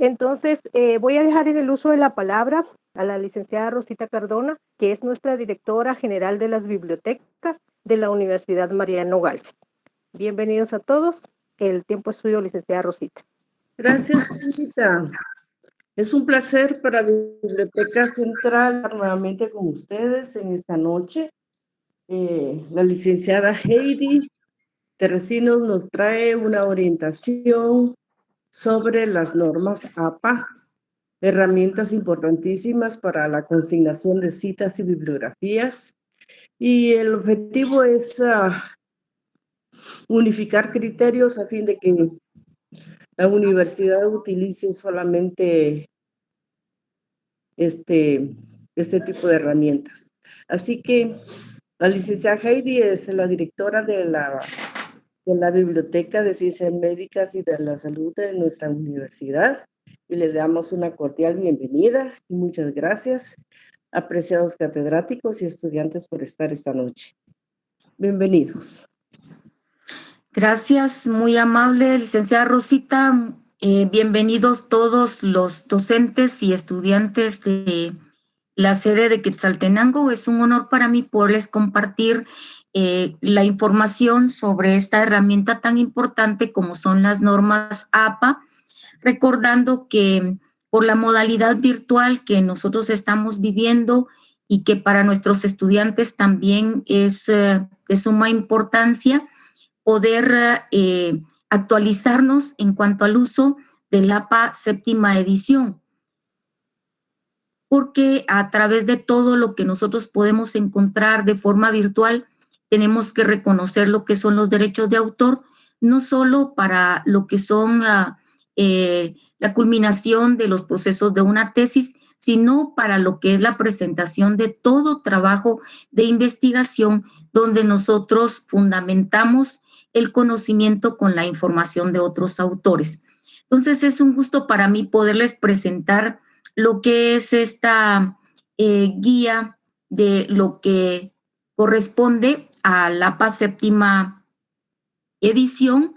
Entonces, eh, voy a dejar en el uso de la palabra a la licenciada Rosita Cardona, que es nuestra directora general de las bibliotecas de la Universidad Mariano Gálvez. Bienvenidos a todos. El tiempo es suyo, licenciada Rosita. Gracias, Rosita. Es un placer para Biblioteca Central nuevamente con ustedes en esta noche. Eh, la licenciada Heidi Teresinos nos trae una orientación sobre las normas APA, herramientas importantísimas para la consignación de citas y bibliografías. Y el objetivo es ah, unificar criterios a fin de que la universidad utilice solamente este, este tipo de herramientas. Así que la licenciada Heidi es la directora de la en la Biblioteca de Ciencias Médicas y de la Salud de nuestra universidad y le damos una cordial bienvenida y muchas gracias, apreciados catedráticos y estudiantes por estar esta noche. Bienvenidos. Gracias, muy amable licenciada Rosita. Eh, bienvenidos todos los docentes y estudiantes de la sede de Quetzaltenango. Es un honor para mí poderles compartir eh, la información sobre esta herramienta tan importante como son las normas APA, recordando que por la modalidad virtual que nosotros estamos viviendo y que para nuestros estudiantes también es eh, de suma importancia poder eh, actualizarnos en cuanto al uso del APA séptima edición. Porque a través de todo lo que nosotros podemos encontrar de forma virtual, tenemos que reconocer lo que son los derechos de autor, no solo para lo que son ah, eh, la culminación de los procesos de una tesis, sino para lo que es la presentación de todo trabajo de investigación donde nosotros fundamentamos el conocimiento con la información de otros autores. Entonces es un gusto para mí poderles presentar lo que es esta eh, guía de lo que corresponde a la PAS séptima edición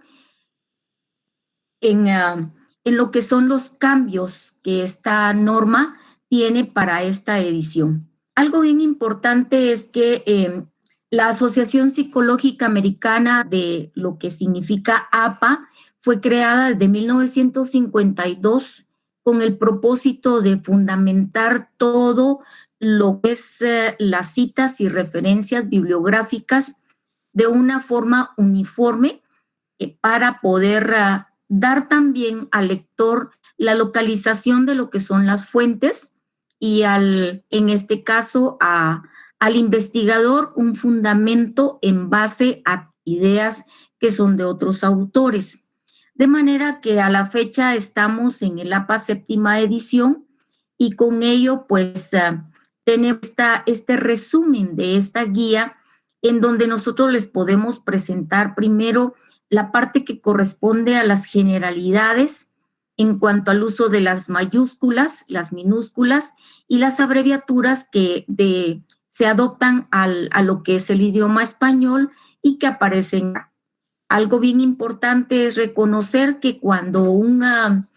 en, ah, en lo que son los cambios que esta norma tiene para esta edición. Algo bien importante es que em, la Asociación Psicológica Americana de lo que significa APA fue creada desde 1952 con el propósito de fundamentar todo lo que es eh, las citas y referencias bibliográficas de una forma uniforme eh, para poder ah, dar también al lector la localización de lo que son las fuentes y al, en este caso, a, al investigador un fundamento en base a ideas que son de otros autores. De manera que a la fecha estamos en el APA séptima edición y con ello pues tenemos este resumen de esta guía en donde nosotros les podemos presentar primero la parte que corresponde a las generalidades en cuanto al uso de las mayúsculas, las minúsculas y las abreviaturas que se adoptan a lo que es el idioma español y que aparecen. Algo bien importante es reconocer que cuando un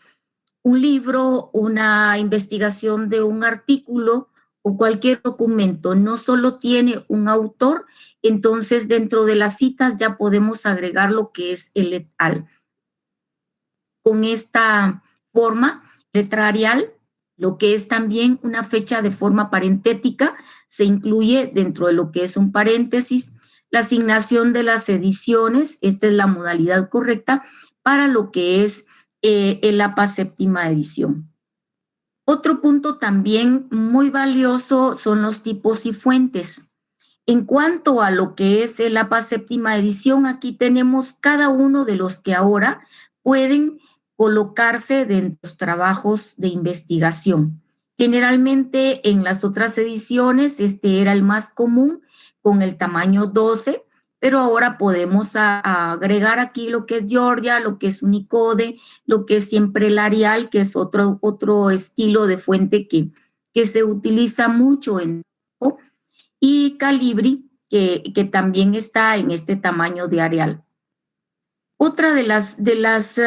libro, una investigación de un artículo o cualquier documento no solo tiene un autor, entonces dentro de las citas ya podemos agregar lo que es el letal. Con esta forma letrarial, lo que es también una fecha de forma parentética, se incluye dentro de lo que es un paréntesis, la asignación de las ediciones, esta es la modalidad correcta para lo que es eh, el APA séptima edición. Otro punto también muy valioso son los tipos y fuentes. En cuanto a lo que es el APA séptima edición, aquí tenemos cada uno de los que ahora pueden colocarse dentro de los trabajos de investigación. Generalmente en las otras ediciones este era el más común con el tamaño 12, pero ahora podemos agregar aquí lo que es Georgia, lo que es Unicode, lo que es siempre el Arial, que es otro, otro estilo de fuente que, que se utiliza mucho en y Calibri, que, que también está en este tamaño de Arial. Otra de las, de las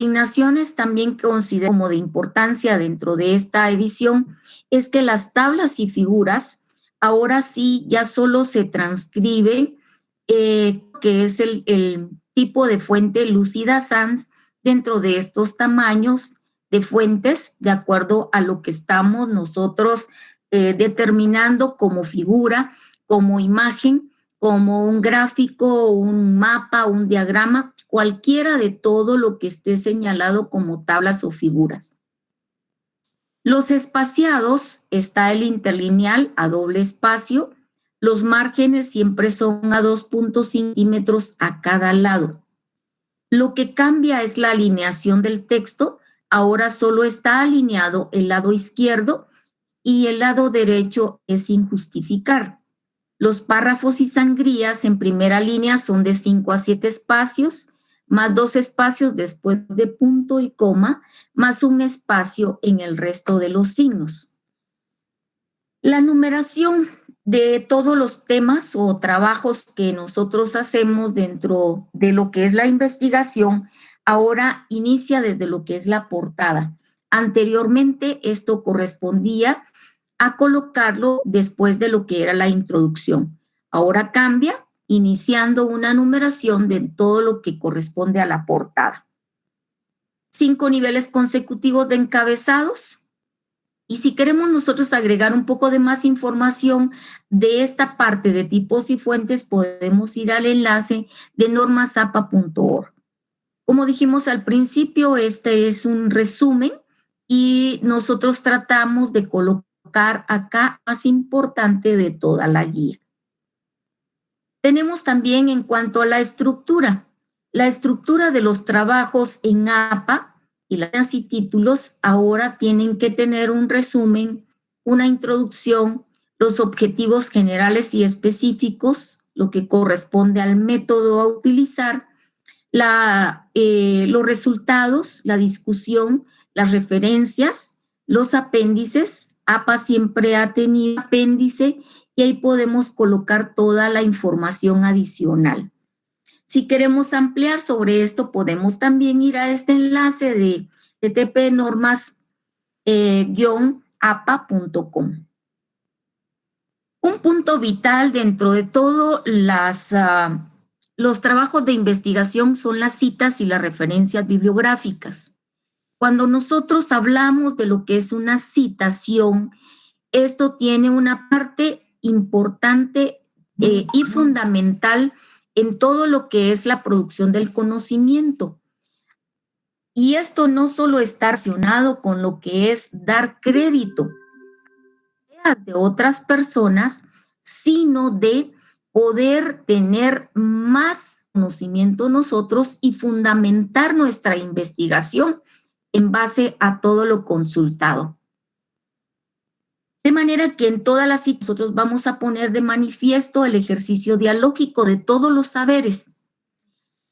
asignaciones también que considero como de importancia dentro de esta edición es que las tablas y figuras ahora sí ya solo se transcribe eh, que es el, tipo de fuente Lucida Sans dentro de estos tamaños de fuentes de acuerdo a lo que estamos nosotros eh, determinando como figura, como imagen, como un gráfico, un mapa, un diagrama, cualquiera de todo lo que esté señalado como tablas o figuras. Los espaciados está el interlineal a doble espacio. Los márgenes siempre son a 2.5 centímetros a cada lado. Lo que cambia es la alineación del texto. Ahora solo está alineado el lado izquierdo y el lado derecho es sin justificar. Los párrafos y sangrías en primera línea son de 5 a 7 espacios, más dos espacios después de punto y coma, más un espacio en el resto de los signos. La numeración de todos los temas o trabajos que nosotros hacemos dentro de lo que es la investigación, ahora inicia desde lo que es la portada. Anteriormente esto correspondía a colocarlo después de lo que era la introducción. Ahora cambia iniciando una numeración de todo lo que corresponde a la portada. Cinco niveles consecutivos de encabezados. Y si queremos nosotros agregar un poco de más información de esta parte de tipos y fuentes, podemos ir al enlace de normasapa.org. Como dijimos al principio, este es un resumen y nosotros tratamos de colocar acá más importante de toda la guía. Tenemos también en cuanto a la estructura, la estructura de los trabajos en APA y las y títulos ahora tienen que tener un resumen, una introducción, los objetivos generales y específicos, lo que corresponde al método a utilizar, la, eh, los resultados, la discusión, las referencias, los apéndices. APA siempre ha tenido apéndice y ahí podemos colocar toda la información adicional. Si queremos ampliar sobre esto, podemos también ir a este enlace de ttp normas-apa.com. Eh, Un punto vital dentro de todos ah, los trabajos de investigación son las citas y las referencias bibliográficas. Cuando nosotros hablamos de lo que es una citación, esto tiene una parte importante eh, y fundamental en todo lo que es la producción del conocimiento. Y esto no solo está relacionado con lo que es dar crédito de otras personas, sino de poder tener más conocimiento nosotros y fundamentar nuestra investigación en base a todo lo consultado. De manera que en todas las citas nosotros vamos a poner de manifiesto el ejercicio dialógico de todos los saberes,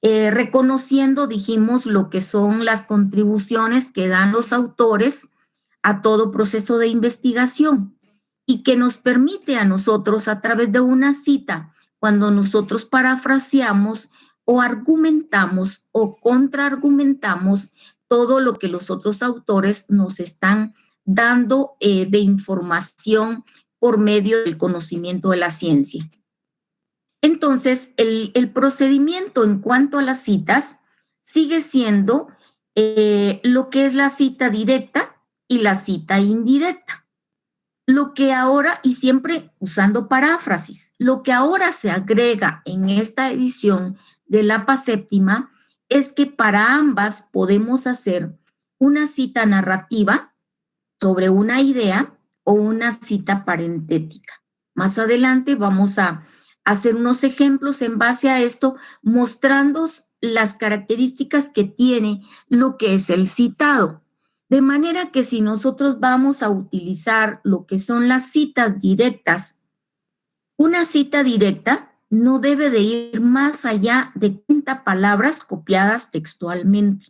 eh, reconociendo, dijimos, lo que son las contribuciones que dan los autores a todo proceso de investigación y que nos permite a nosotros a través de una cita, cuando nosotros parafraseamos o argumentamos o contraargumentamos todo lo que los otros autores nos están dando eh, de información por medio del conocimiento de la ciencia. Entonces, el, procedimiento en cuanto a las citas sigue siendo eh, lo que es la cita directa y la cita indirecta. Lo que ahora, y siempre usando paráfrasis, lo que ahora se agrega en esta edición de la séptima es que para ambas podemos hacer una cita narrativa sobre una idea o una cita parentética. Más adelante vamos a hacer unos ejemplos en base a esto, mostrando las características que tiene lo que es el citado. De manera que si nosotros vamos a utilizar lo que son las citas directas, una cita directa no debe de ir más allá de 30 palabras copiadas textualmente.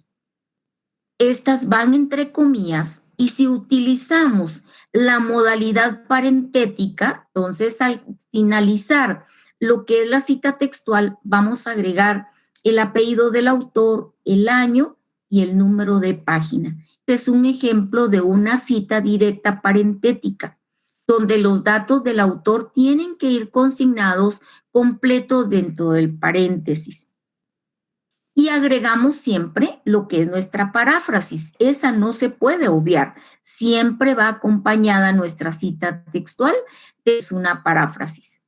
Estas van entre comillas y si utilizamos la modalidad parentética, entonces al finalizar lo que es la cita textual, vamos a agregar el apellido del autor, el año y el número de página. Este es un ejemplo de una cita directa parentética, donde los datos del autor tienen que ir consignados completos dentro del paréntesis. Y agregamos siempre lo que es nuestra paráfrasis. Esa no se puede obviar. Siempre va acompañada nuestra cita textual, es una paráfrasis.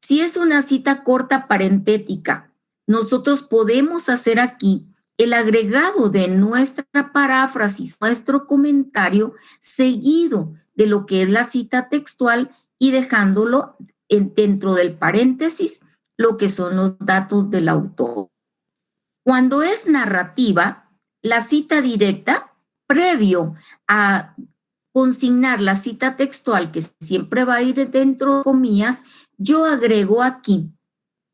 Si es una cita corta parentética, nosotros podemos hacer aquí el agregado de nuestra paráfrasis, nuestro comentario, seguido de lo que es la cita textual y dejándolo dentro del paréntesis lo que son los datos del autor. Cuando es narrativa, la cita directa, previo a consignar la cita textual, que siempre va a ir dentro de comillas, yo agrego aquí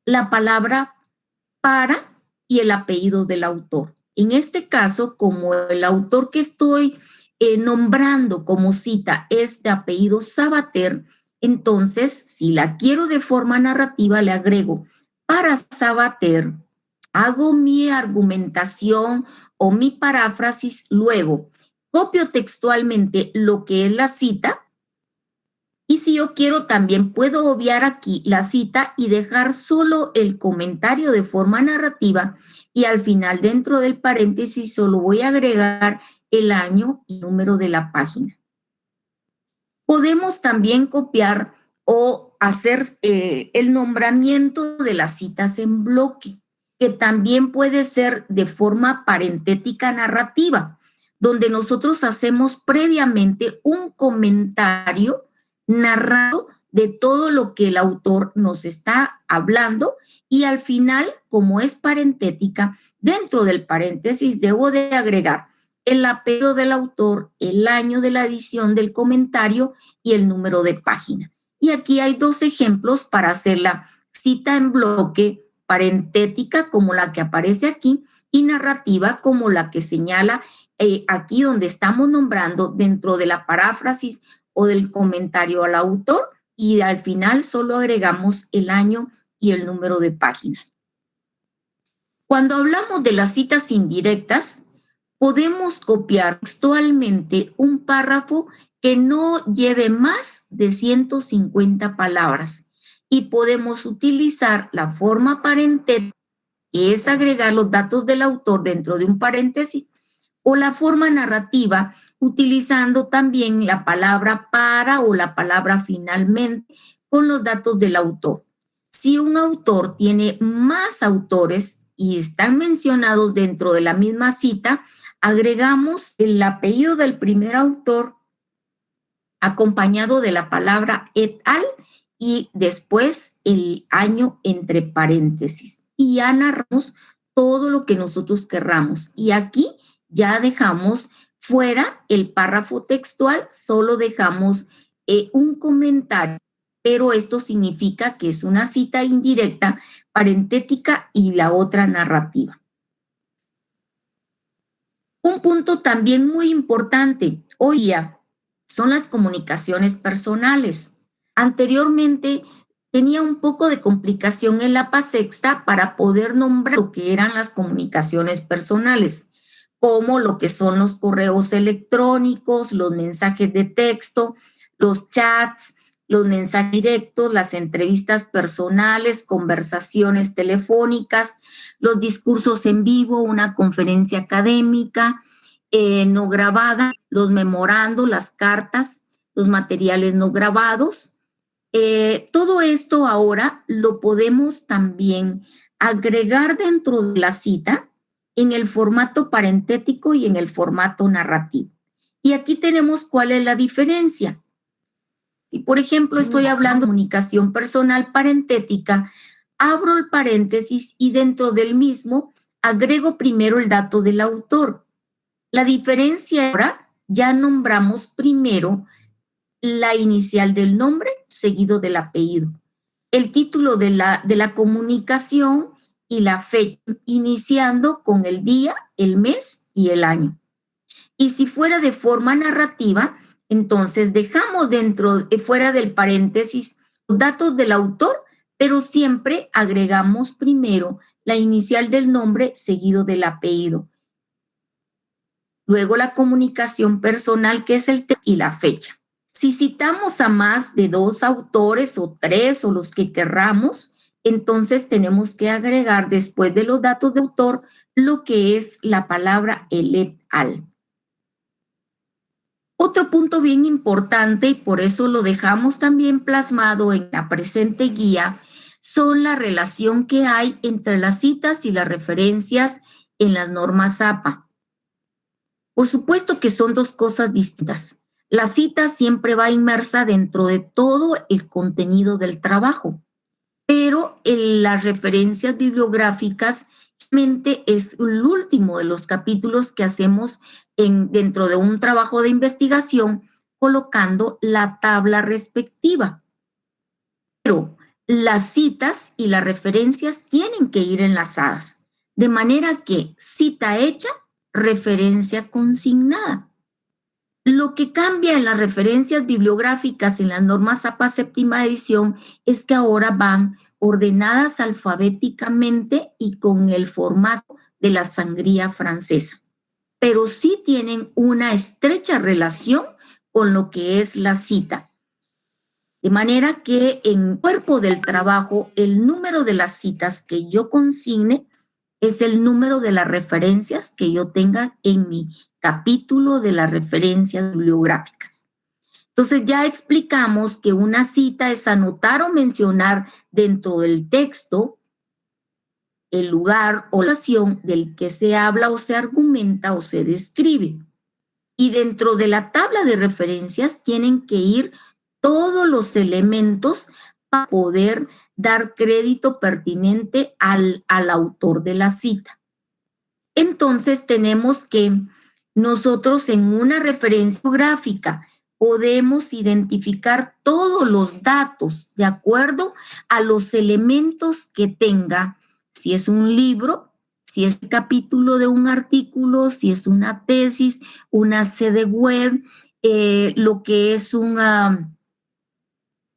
la palabra para y el apellido del autor. En este caso, como el autor que estoy eh, nombrando como cita es de apellido Sabater, entonces, si la quiero de forma narrativa, le agrego para Sabater hago mi argumentación o mi paráfrasis, luego. Copio textualmente lo que es la cita. Y si yo quiero también puedo obviar aquí la cita y dejar solo el comentario de forma narrativa. Y al final dentro del paréntesis solo voy a agregar el año y número de la página. Podemos también copiar o hacer eh, el nombramiento de las citas en bloque que también puede ser de forma parentética narrativa, donde nosotros hacemos previamente un comentario narrado de todo lo que el autor nos está hablando y al final, como es parentética, dentro del paréntesis debo de agregar el apellido del autor, el año de la edición del comentario y el número de página. Y aquí hay dos ejemplos para hacer la cita en bloque parentética como la que aparece aquí y narrativa como la que señala eh, aquí donde estamos nombrando dentro de la paráfrasis o del comentario al autor y al final solo agregamos el año y el número de página. Cuando hablamos de las citas indirectas, podemos copiar textualmente un párrafo que no lleve más de 150 palabras y podemos utilizar la forma parentética, que es agregar los datos del autor dentro de un paréntesis, o la forma narrativa, utilizando también la palabra para o la palabra finalmente con los datos del autor. Si un autor tiene más autores y están mencionados dentro de la misma cita, agregamos el apellido del primer autor acompañado de la palabra et al y después el año entre paréntesis. Y ya narramos todo lo que nosotros querramos. Y aquí ya dejamos fuera el párrafo textual, solo dejamos eh, un comentario, pero esto significa que es una cita indirecta, parentética y la otra narrativa. Un punto también muy importante hoy día son las comunicaciones personales. Anteriormente tenía un poco de complicación en la PASEXTA para poder nombrar lo que eran las comunicaciones personales, como lo que son los correos electrónicos, los mensajes de texto, los chats, los mensajes directos, las entrevistas personales, conversaciones telefónicas, los discursos en vivo, una conferencia académica eh, no grabada, los memorandos, las cartas, los materiales no grabados, eh, todo esto ahora lo podemos también agregar dentro de la cita en el formato parentético y en el formato narrativo. Y aquí tenemos cuál es la diferencia. Si, por ejemplo, estoy hablando de comunicación personal parentética, abro el paréntesis y dentro del mismo agrego primero el dato del autor. La diferencia ahora, ya nombramos primero la inicial del nombre seguido del apellido, el título de la, de la comunicación y la fecha, iniciando con el día, el mes y el año. Y si fuera de forma narrativa, entonces dejamos dentro, eh, fuera del paréntesis, los datos del autor, pero siempre agregamos primero la inicial del nombre seguido del apellido. Luego la comunicación personal, que es el y la fecha. Si citamos a más de dos autores o tres o los que querramos, entonces tenemos que agregar después de los datos de autor lo que es la palabra el et al. Otro punto bien importante, y por eso lo dejamos también plasmado en la presente guía, son la relación que hay entre las citas y las referencias en las normas APA. Por supuesto que son dos cosas distintas. La cita siempre va inmersa dentro de todo el contenido del trabajo, pero en las referencias bibliográficas es el último de los capítulos que hacemos en, dentro de un trabajo de investigación colocando la tabla respectiva. Pero las citas y las referencias tienen que ir enlazadas, de manera que cita hecha, referencia consignada. Lo que cambia en las referencias bibliográficas en las normas APA séptima edición es que ahora van ordenadas alfabéticamente y con el formato de la sangría francesa, pero sí tienen una estrecha relación con lo que es la cita. De manera que en cuerpo del trabajo, el número de las citas que yo consigne es el número de las referencias que yo tenga en mi capítulo de las referencias bibliográficas. Entonces ya explicamos que una cita es anotar o mencionar dentro del texto el lugar o la acción del que se habla o se argumenta o se describe. Y dentro de la tabla de referencias tienen que ir todos los elementos para poder dar crédito pertinente al, al autor de la cita. Entonces tenemos que nosotros en una referencia gráfica podemos identificar todos los datos de acuerdo a los elementos que tenga, si es un libro, si es el capítulo de un artículo, si es una tesis, una sede web, eh, lo que es un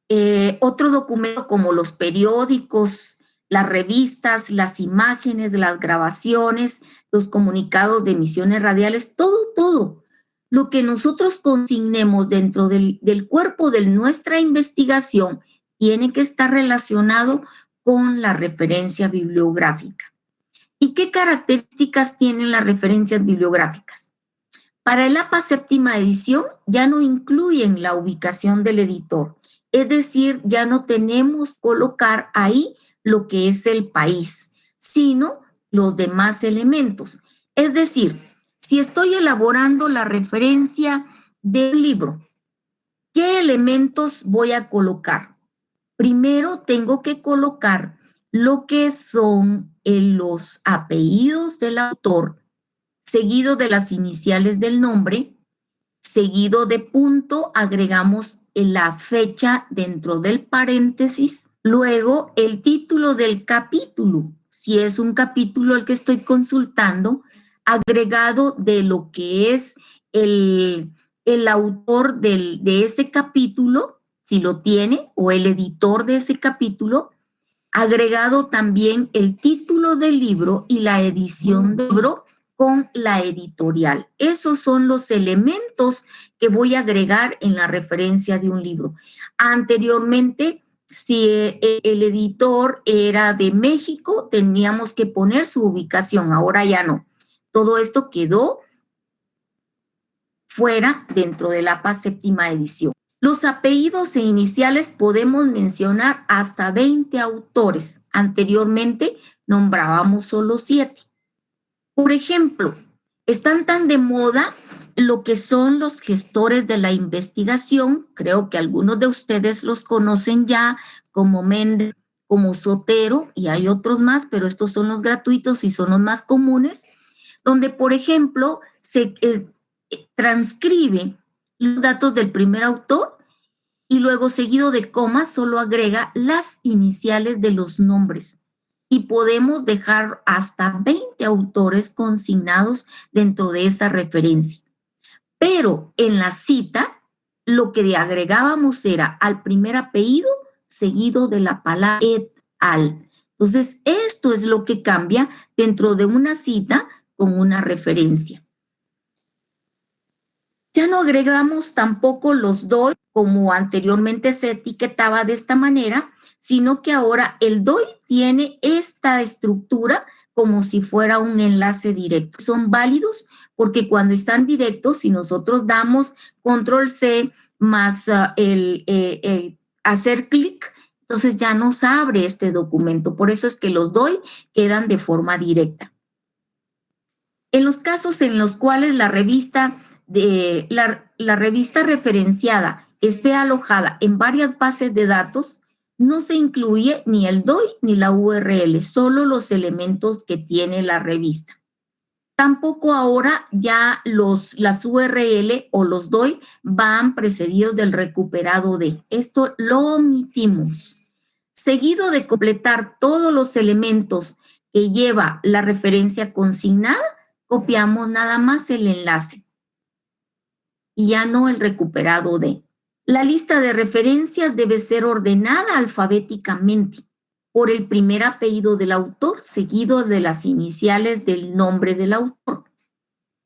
eh, otro documento como los periódicos, las revistas, las imágenes, las grabaciones, los comunicados de emisiones radiales, todo, todo lo que nosotros consignemos dentro del, cuerpo de nuestra investigación tiene que estar relacionado con la referencia bibliográfica. ¿Y qué características tienen las referencias bibliográficas? Para el APA séptima edición ya no incluyen la ubicación del editor, es decir, ya no tenemos colocar ahí lo que es el país, sino los demás elementos. Es decir, si estoy elaborando la referencia del libro, ¿qué elementos voy a colocar? Primero tengo que colocar lo que son eh, los apellidos del autor, seguido de las iniciales del nombre, seguido de punto, agregamos la fecha dentro del paréntesis, luego el título del capítulo, si es un capítulo el que estoy consultando, agregado de lo que es el, el autor del, de ese capítulo, si lo tiene, o el editor de ese capítulo, agregado también el título del libro y la edición del libro con la editorial. Esos son los elementos que voy a agregar en la referencia de un libro. Anteriormente, si el editor era de México, teníamos que poner su ubicación, ahora ya no todo esto quedó fuera dentro de la PAS séptima edición. Los apellidos e iniciales podemos mencionar hasta 20 autores. Anteriormente nombrábamos solo 7. Por ejemplo, están tan de moda lo que son los gestores de la investigación. Creo que algunos de ustedes los conocen ya como Méndez, como Sotero y hay otros más, pero estos son los gratuitos y son los más comunes donde, por ejemplo, se eh, transcribe los datos del primer autor y luego seguido de comas solo agrega las iniciales de los nombres. Y podemos dejar hasta 20 autores consignados dentro de esa referencia. Pero en la cita, lo que agregábamos era al primer apellido seguido de la palabra et al. Entonces, esto es lo que cambia dentro de una cita con una referencia. Ya no agregamos tampoco los DOI como anteriormente se etiquetaba de esta manera, sino que ahora el DOI tiene esta estructura como si fuera un enlace directo. Son válidos porque cuando están directos, si nosotros damos control C más ah, el eh, hacer clic, entonces ya nos abre este documento. Por eso es que los DOI quedan de forma directa. En los casos en los cuales la revista, de, la revista referenciada esté alojada en varias bases de datos, no se incluye ni el DOI ni la URL, solo los elementos que tiene la revista. Tampoco ahora ya los, las URL o los DOI van precedidos del recuperado de. Esto lo omitimos. Seguido de completar todos los elementos que lleva la referencia consignada, copiamos nada más el enlace y ya no el recuperado de. La lista de referencias debe ser ordenada alfabéticamente por el primer apellido del autor, seguido de las iniciales del nombre del autor.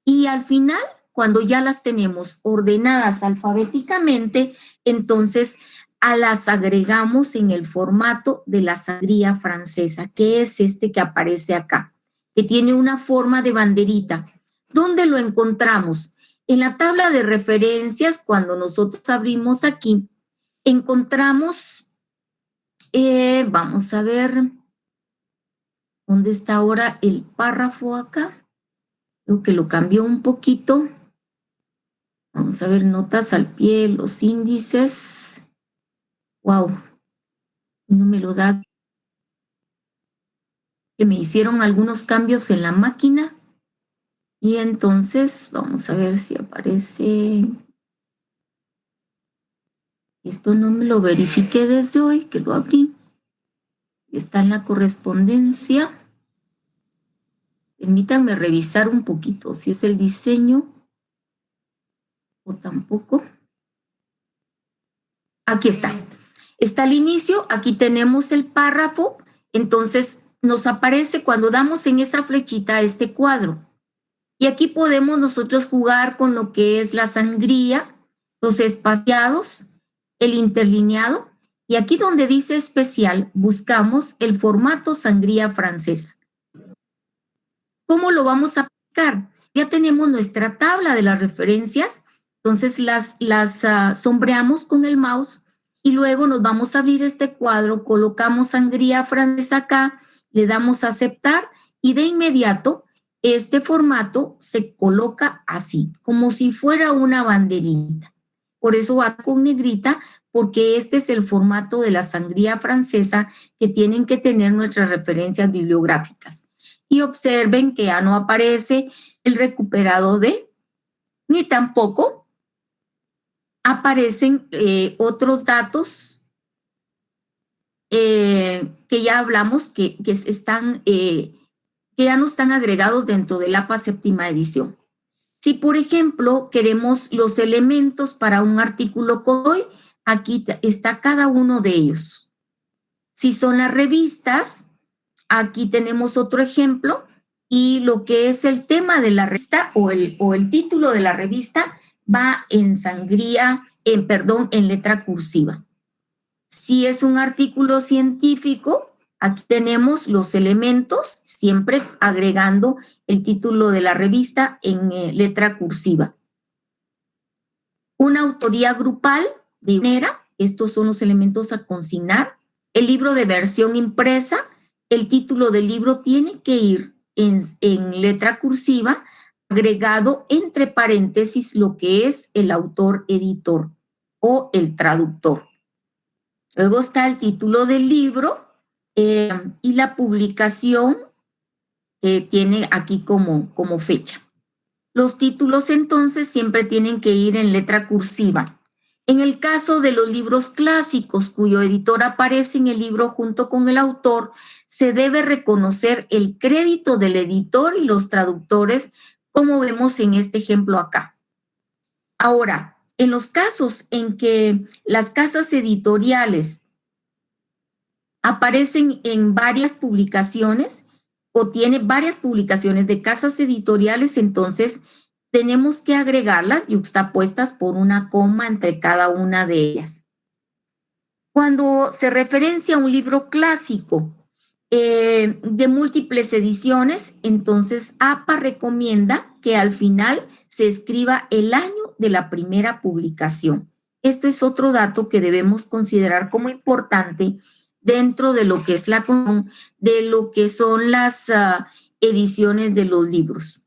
Y al final, cuando ya las tenemos ordenadas alfabéticamente, entonces a las agregamos en el formato de la sangría francesa, que es este que aparece acá, que tiene una forma de banderita. ¿Dónde lo encontramos? En la tabla de referencias, cuando nosotros abrimos aquí, encontramos, eh, vamos a ver, ¿dónde está ahora el párrafo acá? Creo que lo cambió un poquito. Vamos a ver notas al pie, los índices. Wow, no me lo da. Que me hicieron algunos cambios en la máquina. Y entonces vamos a ver si aparece. Esto no me lo verifiqué desde hoy, que lo abrí. Está en la correspondencia. Permítanme revisar un poquito si es el diseño o tampoco. Aquí está. Está al inicio, aquí tenemos el párrafo, entonces nos aparece cuando damos en esa flechita este cuadro. Y aquí podemos nosotros jugar con lo que es la sangría, los espaciados, el interlineado, y aquí donde dice especial, buscamos el formato sangría francesa. ¿Cómo lo vamos a aplicar? Ya tenemos nuestra tabla de las referencias, entonces las, las ah, sombreamos con el mouse y luego nos vamos a abrir este cuadro, colocamos sangría francesa acá, le damos aceptar y de inmediato este formato se coloca así, como si fuera una banderita. Por eso va con negrita, porque este es el formato de la sangría francesa que tienen que tener nuestras referencias bibliográficas. Y observen que ya no aparece el recuperado de, ni tampoco aparecen eh, otros datos eh, que ya hablamos que, están eh, que ya no están agregados dentro del APA séptima edición. Si, por ejemplo, queremos los elementos para un artículo CODOI, aquí está cada uno de ellos. Si son las revistas, aquí tenemos otro ejemplo y lo que es el tema de la revista o el, o el título de la revista va en sangría, en perdón, en letra cursiva. Si es un artículo científico, Aquí tenemos los elementos, siempre agregando el título de la revista en eh, letra cursiva. Una autoría grupal de manera, estos son los elementos a consignar. El libro de versión impresa, el título del libro tiene que ir en, en letra cursiva, agregado entre paréntesis lo que es el autor editor o el traductor. Luego está el título del libro, eh, y la publicación que tiene aquí como, como fecha. Los títulos entonces siempre tienen que ir en letra cursiva. En el caso de los libros clásicos cuyo editor aparece en el libro junto con el autor, se debe reconocer el crédito del editor y los traductores, como vemos en este ejemplo acá. Ahora, en los casos en que las casas editoriales aparecen en varias publicaciones o tiene varias publicaciones de casas editoriales, entonces tenemos que agregarlas yuxtapuestas por una coma entre cada una de ellas. Cuando se referencia a un libro clásico eh, de múltiples ediciones, entonces APA recomienda que al final se escriba el año de la primera publicación. Esto es otro dato que debemos considerar como importante dentro de lo que es la de lo que son las ah, ediciones de los libros.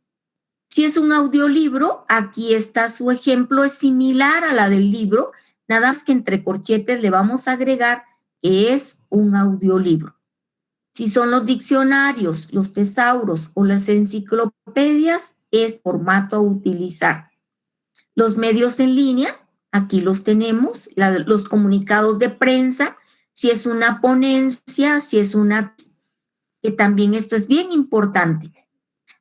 Si es un audiolibro, aquí está su ejemplo, es similar a la del libro, nada más que entre corchetes le vamos a agregar que es un audiolibro. Si son los diccionarios, los tesauros o las enciclopedias, es formato a utilizar. Los medios en línea, aquí los tenemos, los comunicados de prensa, si es una ponencia, si es una... que también esto es bien importante.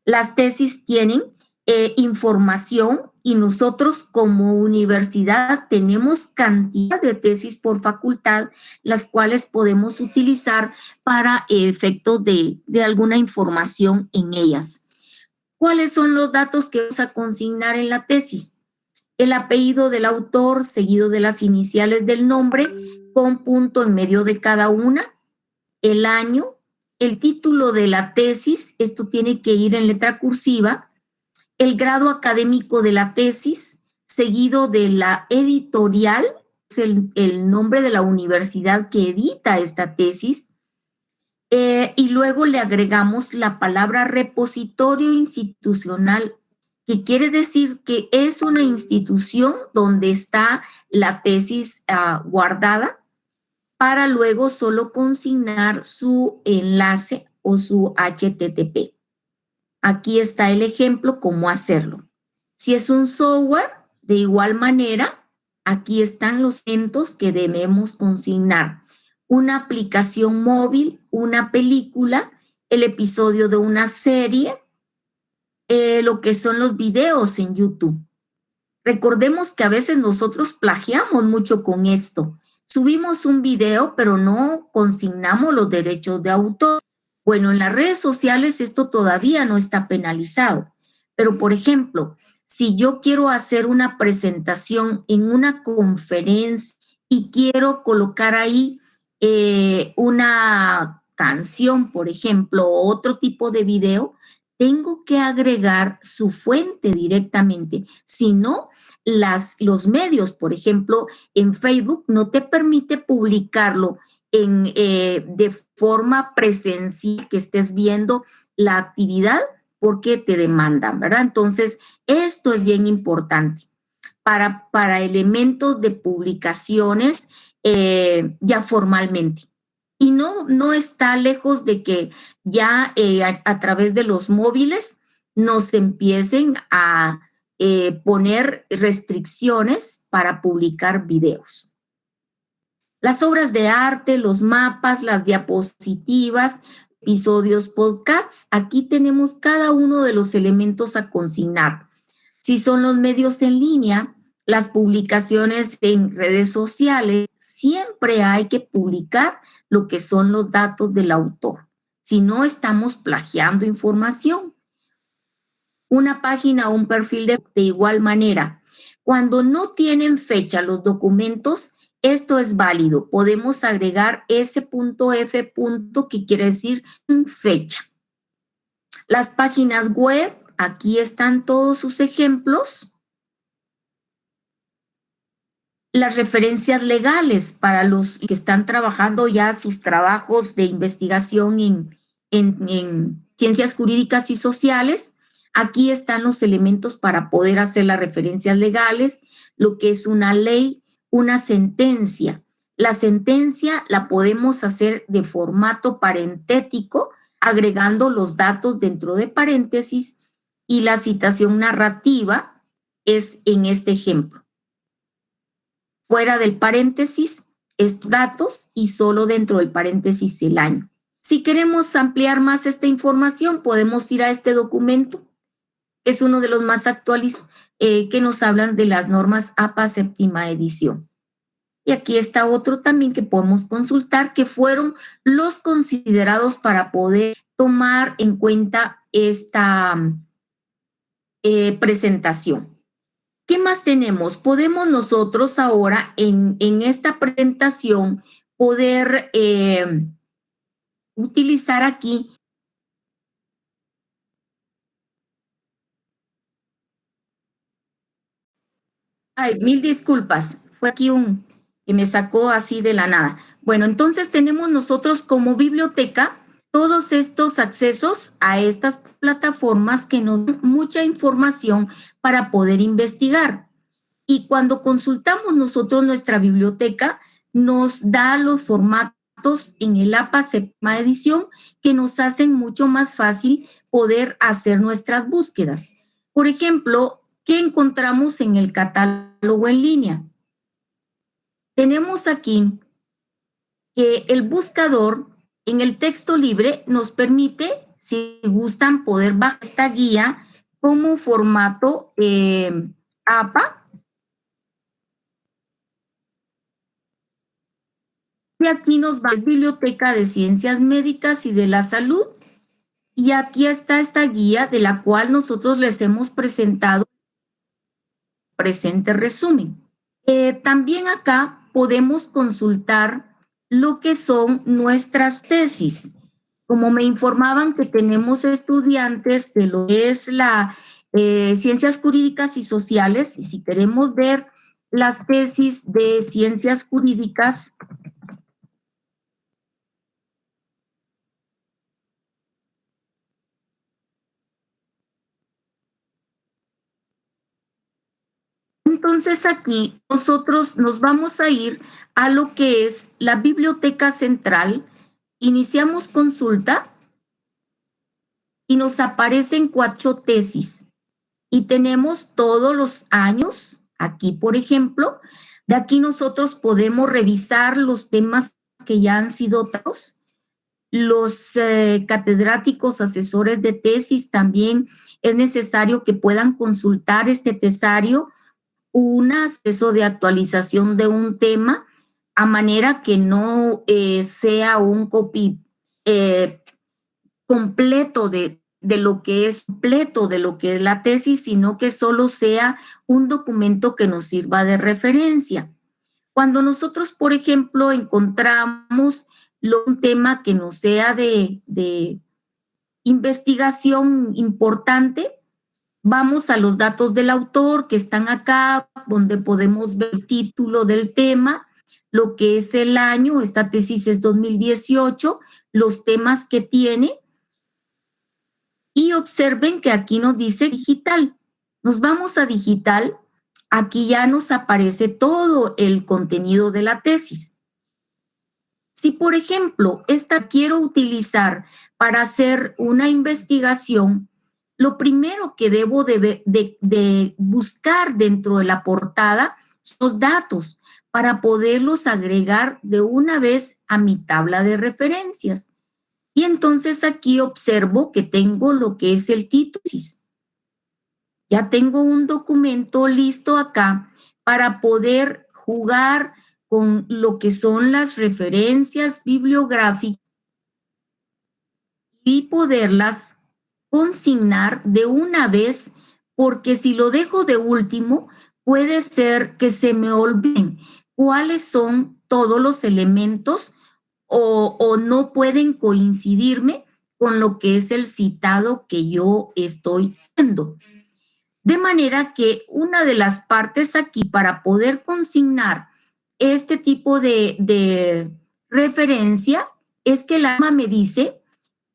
Las tesis tienen eh, información y nosotros como universidad tenemos cantidad de tesis por facultad, las cuales podemos utilizar para efectos de, de alguna información en ellas. ¿Cuáles son los datos que vamos a consignar en la tesis? El apellido del autor seguido de las iniciales del nombre con punto en medio de cada una, el año, el título de la tesis, esto tiene que ir en letra cursiva, el grado académico de la tesis, seguido de la editorial, es el, nombre de la universidad que edita esta tesis, eh, y luego le agregamos la palabra repositorio institucional, que quiere decir que es una institución donde está la tesis ah, guardada para luego solo consignar su enlace o su HTTP. Aquí está el ejemplo, cómo hacerlo. Si es un software, de igual manera, aquí están los eventos que debemos consignar. Una aplicación móvil, una película, el episodio de una serie, eh, lo que son los videos en YouTube. Recordemos que a veces nosotros plagiamos mucho con esto. Subimos un video, pero no consignamos los derechos de autor. Bueno, en las redes sociales esto todavía no está penalizado, pero por ejemplo, si yo quiero hacer una presentación en una conferencia y quiero colocar ahí eh, una canción, por ejemplo, o otro tipo de video, tengo que agregar su fuente directamente. Si no, las, los medios, por ejemplo, en Facebook no te permite publicarlo en, eh, de forma presencial, que estés viendo la actividad porque te demandan, ¿verdad? Entonces, esto es bien importante para, para elementos de publicaciones eh, ya formalmente. Y no, no está lejos de que ya eh, a, través de los móviles nos empiecen a poner restricciones para publicar videos. Las obras de arte, los mapas, las diapositivas, episodios, podcasts, aquí tenemos cada uno de los elementos a consignar. Si son los medios en línea, las publicaciones en redes sociales, siempre hay que publicar lo que son los datos del autor. Si no, estamos plagiando información. Una página o un perfil de, igual manera. Cuando no tienen fecha los documentos, esto es válido. Podemos agregar ese punto F que quiere decir fecha. Las páginas web, aquí están todos sus ejemplos. Las referencias legales para los que están trabajando ya sus trabajos de investigación en, en ciencias jurídicas y sociales. Aquí están los elementos para poder hacer las referencias legales, lo que es una ley, una sentencia. La sentencia la podemos hacer de formato parentético, agregando los datos dentro de paréntesis y la citación narrativa es en este ejemplo. Fuera del paréntesis, estos datos y solo dentro del paréntesis el año. Si queremos ampliar más esta información, podemos ir a este documento. Es uno de los más actualizados eh, que nos hablan de las normas APA séptima edición. Y aquí está otro también que podemos consultar, que fueron los considerados para poder tomar en cuenta esta, eh, presentación. ¿Qué más tenemos? Podemos nosotros ahora en, esta presentación poder eh, utilizar aquí Ay, mil disculpas. Fue aquí un que me sacó así de la nada. Bueno, entonces tenemos nosotros como biblioteca todos estos accesos a estas plataformas que nos dan mucha información para poder investigar. Y cuando consultamos nosotros nuestra biblioteca, nos da los formatos en el APA séptima edición que nos hacen mucho más fácil poder hacer nuestras búsquedas. Por ejemplo, ¿qué encontramos en el catálogo en línea? Tenemos aquí que el buscador en el texto libre nos permite, si gustan, poder bajar esta guía como formato eh, APA. Y aquí nos va la Biblioteca de Ciencias Médicas y de la Salud. Y aquí está esta guía de la cual nosotros les hemos presentado presente resumen. Eh, también acá podemos consultar lo que son nuestras tesis. Como me informaban que tenemos estudiantes de lo que es la eh, ciencias jurídicas y sociales, y si queremos ver las tesis de ciencias jurídicas, Entonces aquí nosotros nos vamos a ir a lo que es la biblioteca central, iniciamos consulta y nos aparecen cuatro tesis y tenemos todos los años, aquí por ejemplo, de aquí nosotros podemos revisar los temas que ya han sido tratados. Los eh, catedráticos asesores de tesis también es necesario que puedan consultar este tesario un acceso de actualización de un tema a manera que no eh, sea un copy eh, completo de, de lo que es completo de lo que es la tesis, sino que solo sea un documento que nos sirva de referencia. Cuando nosotros, por ejemplo, encontramos un tema que nos sea de, de investigación importante, Vamos a los datos del autor que están acá, donde podemos ver el título del tema, lo que es el año, esta tesis es 2018, los temas que tiene. Y observen que aquí nos dice digital. Nos vamos a digital, aquí ya nos aparece todo el contenido de la tesis. Si, por ejemplo, esta quiero utilizar para hacer una investigación, lo primero que debo de, buscar dentro de la portada son los datos para poderlos agregar de una vez a mi tabla de referencias. Y entonces aquí observo que tengo lo que es el título. Ya tengo un documento listo acá para poder jugar con lo que son las referencias bibliográficas y poderlas consignar de una vez, porque si lo dejo de último, puede ser que se me olviden cuáles son todos los elementos o, no pueden coincidirme con lo que es el citado que yo estoy viendo. De manera que una de las partes aquí para poder consignar este tipo de, de referencia es que el alma me dice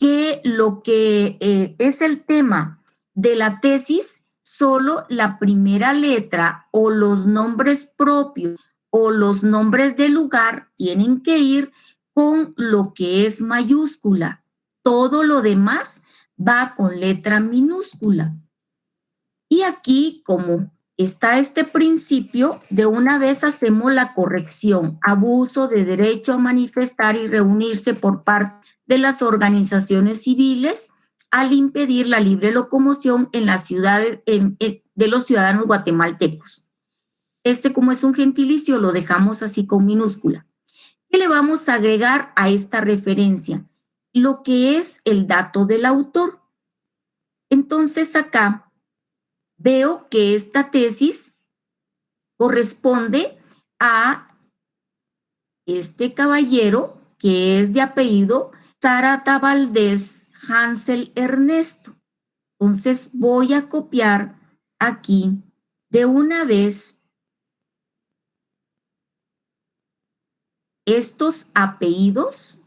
que lo que eh, es el tema de la tesis, solo la primera letra o los nombres propios o los nombres del lugar tienen que ir con lo que es mayúscula. Todo lo demás va con letra minúscula. Y aquí, como está este principio, de una vez hacemos la corrección. Abuso de derecho a manifestar y reunirse por parte de las organizaciones civiles al impedir la libre locomoción en las ciudades de los ciudadanos guatemaltecos. Este, como es un gentilicio, lo dejamos así con minúscula. ¿Qué le vamos a agregar a esta referencia? Lo que es el dato del autor. Entonces acá veo que esta tesis corresponde a este caballero que es de apellido Tarata Valdés Hansel Ernesto. Entonces voy a copiar aquí de una vez estos apellidos.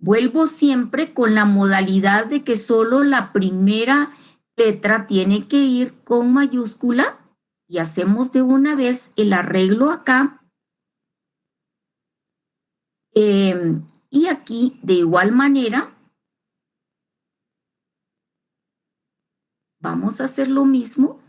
Vuelvo siempre con la modalidad de que solo la primera letra tiene que ir con mayúscula y hacemos de una vez el arreglo acá. Em, y aquí, de igual manera, vamos a hacer lo mismo.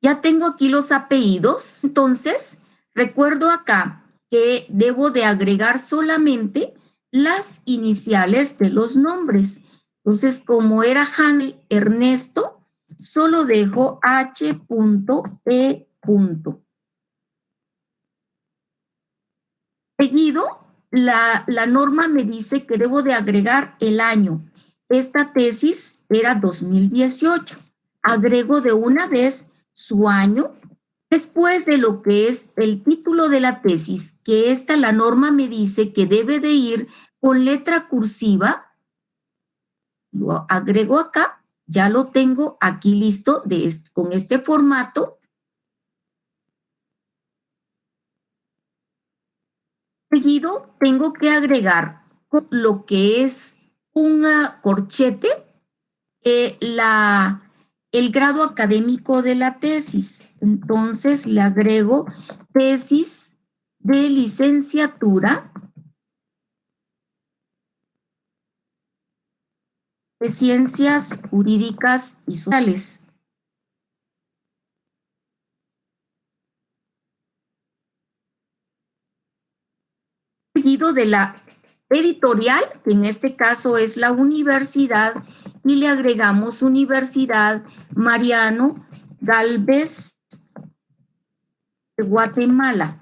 Ya tengo aquí los apellidos, entonces recuerdo acá que debo de agregar solamente las iniciales de los nombres. Entonces, como era Han Ernesto, solo dejo H.E. Seguido, la, norma me dice que debo de agregar el año. Esta tesis era 2018. Agrego de una vez su año después de lo que es el título de la tesis, que esta la norma me dice que debe de ir con letra cursiva lo agrego acá, ya lo tengo aquí listo de con este formato. Seguido tengo que agregar lo que es un corchete, eh, la, el grado académico de la tesis. Entonces le agrego tesis de licenciatura de Ciencias Jurídicas y Sociales. Seguido de la editorial, que en este caso es la universidad, y le agregamos Universidad Mariano Galvez de Guatemala.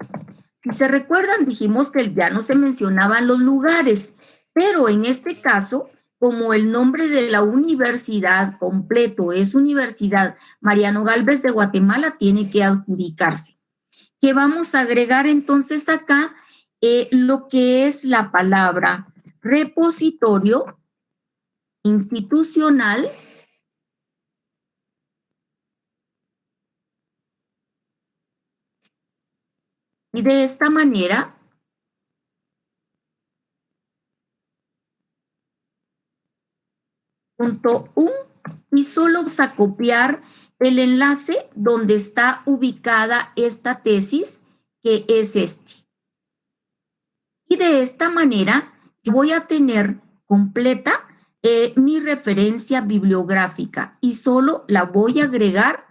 Si se recuerdan, dijimos que ya no se mencionaban los lugares, pero en este caso como el nombre de la universidad completo es Universidad Mariano Galvez de Guatemala, tiene que adjudicarse. ¿Qué vamos a agregar entonces acá? Eh, lo que es la palabra repositorio institucional y de esta manera un y solo vamos a copiar el enlace donde está ubicada esta tesis, que es este. Y de esta manera voy a tener completa eh, mi referencia bibliográfica y solo la voy a agregar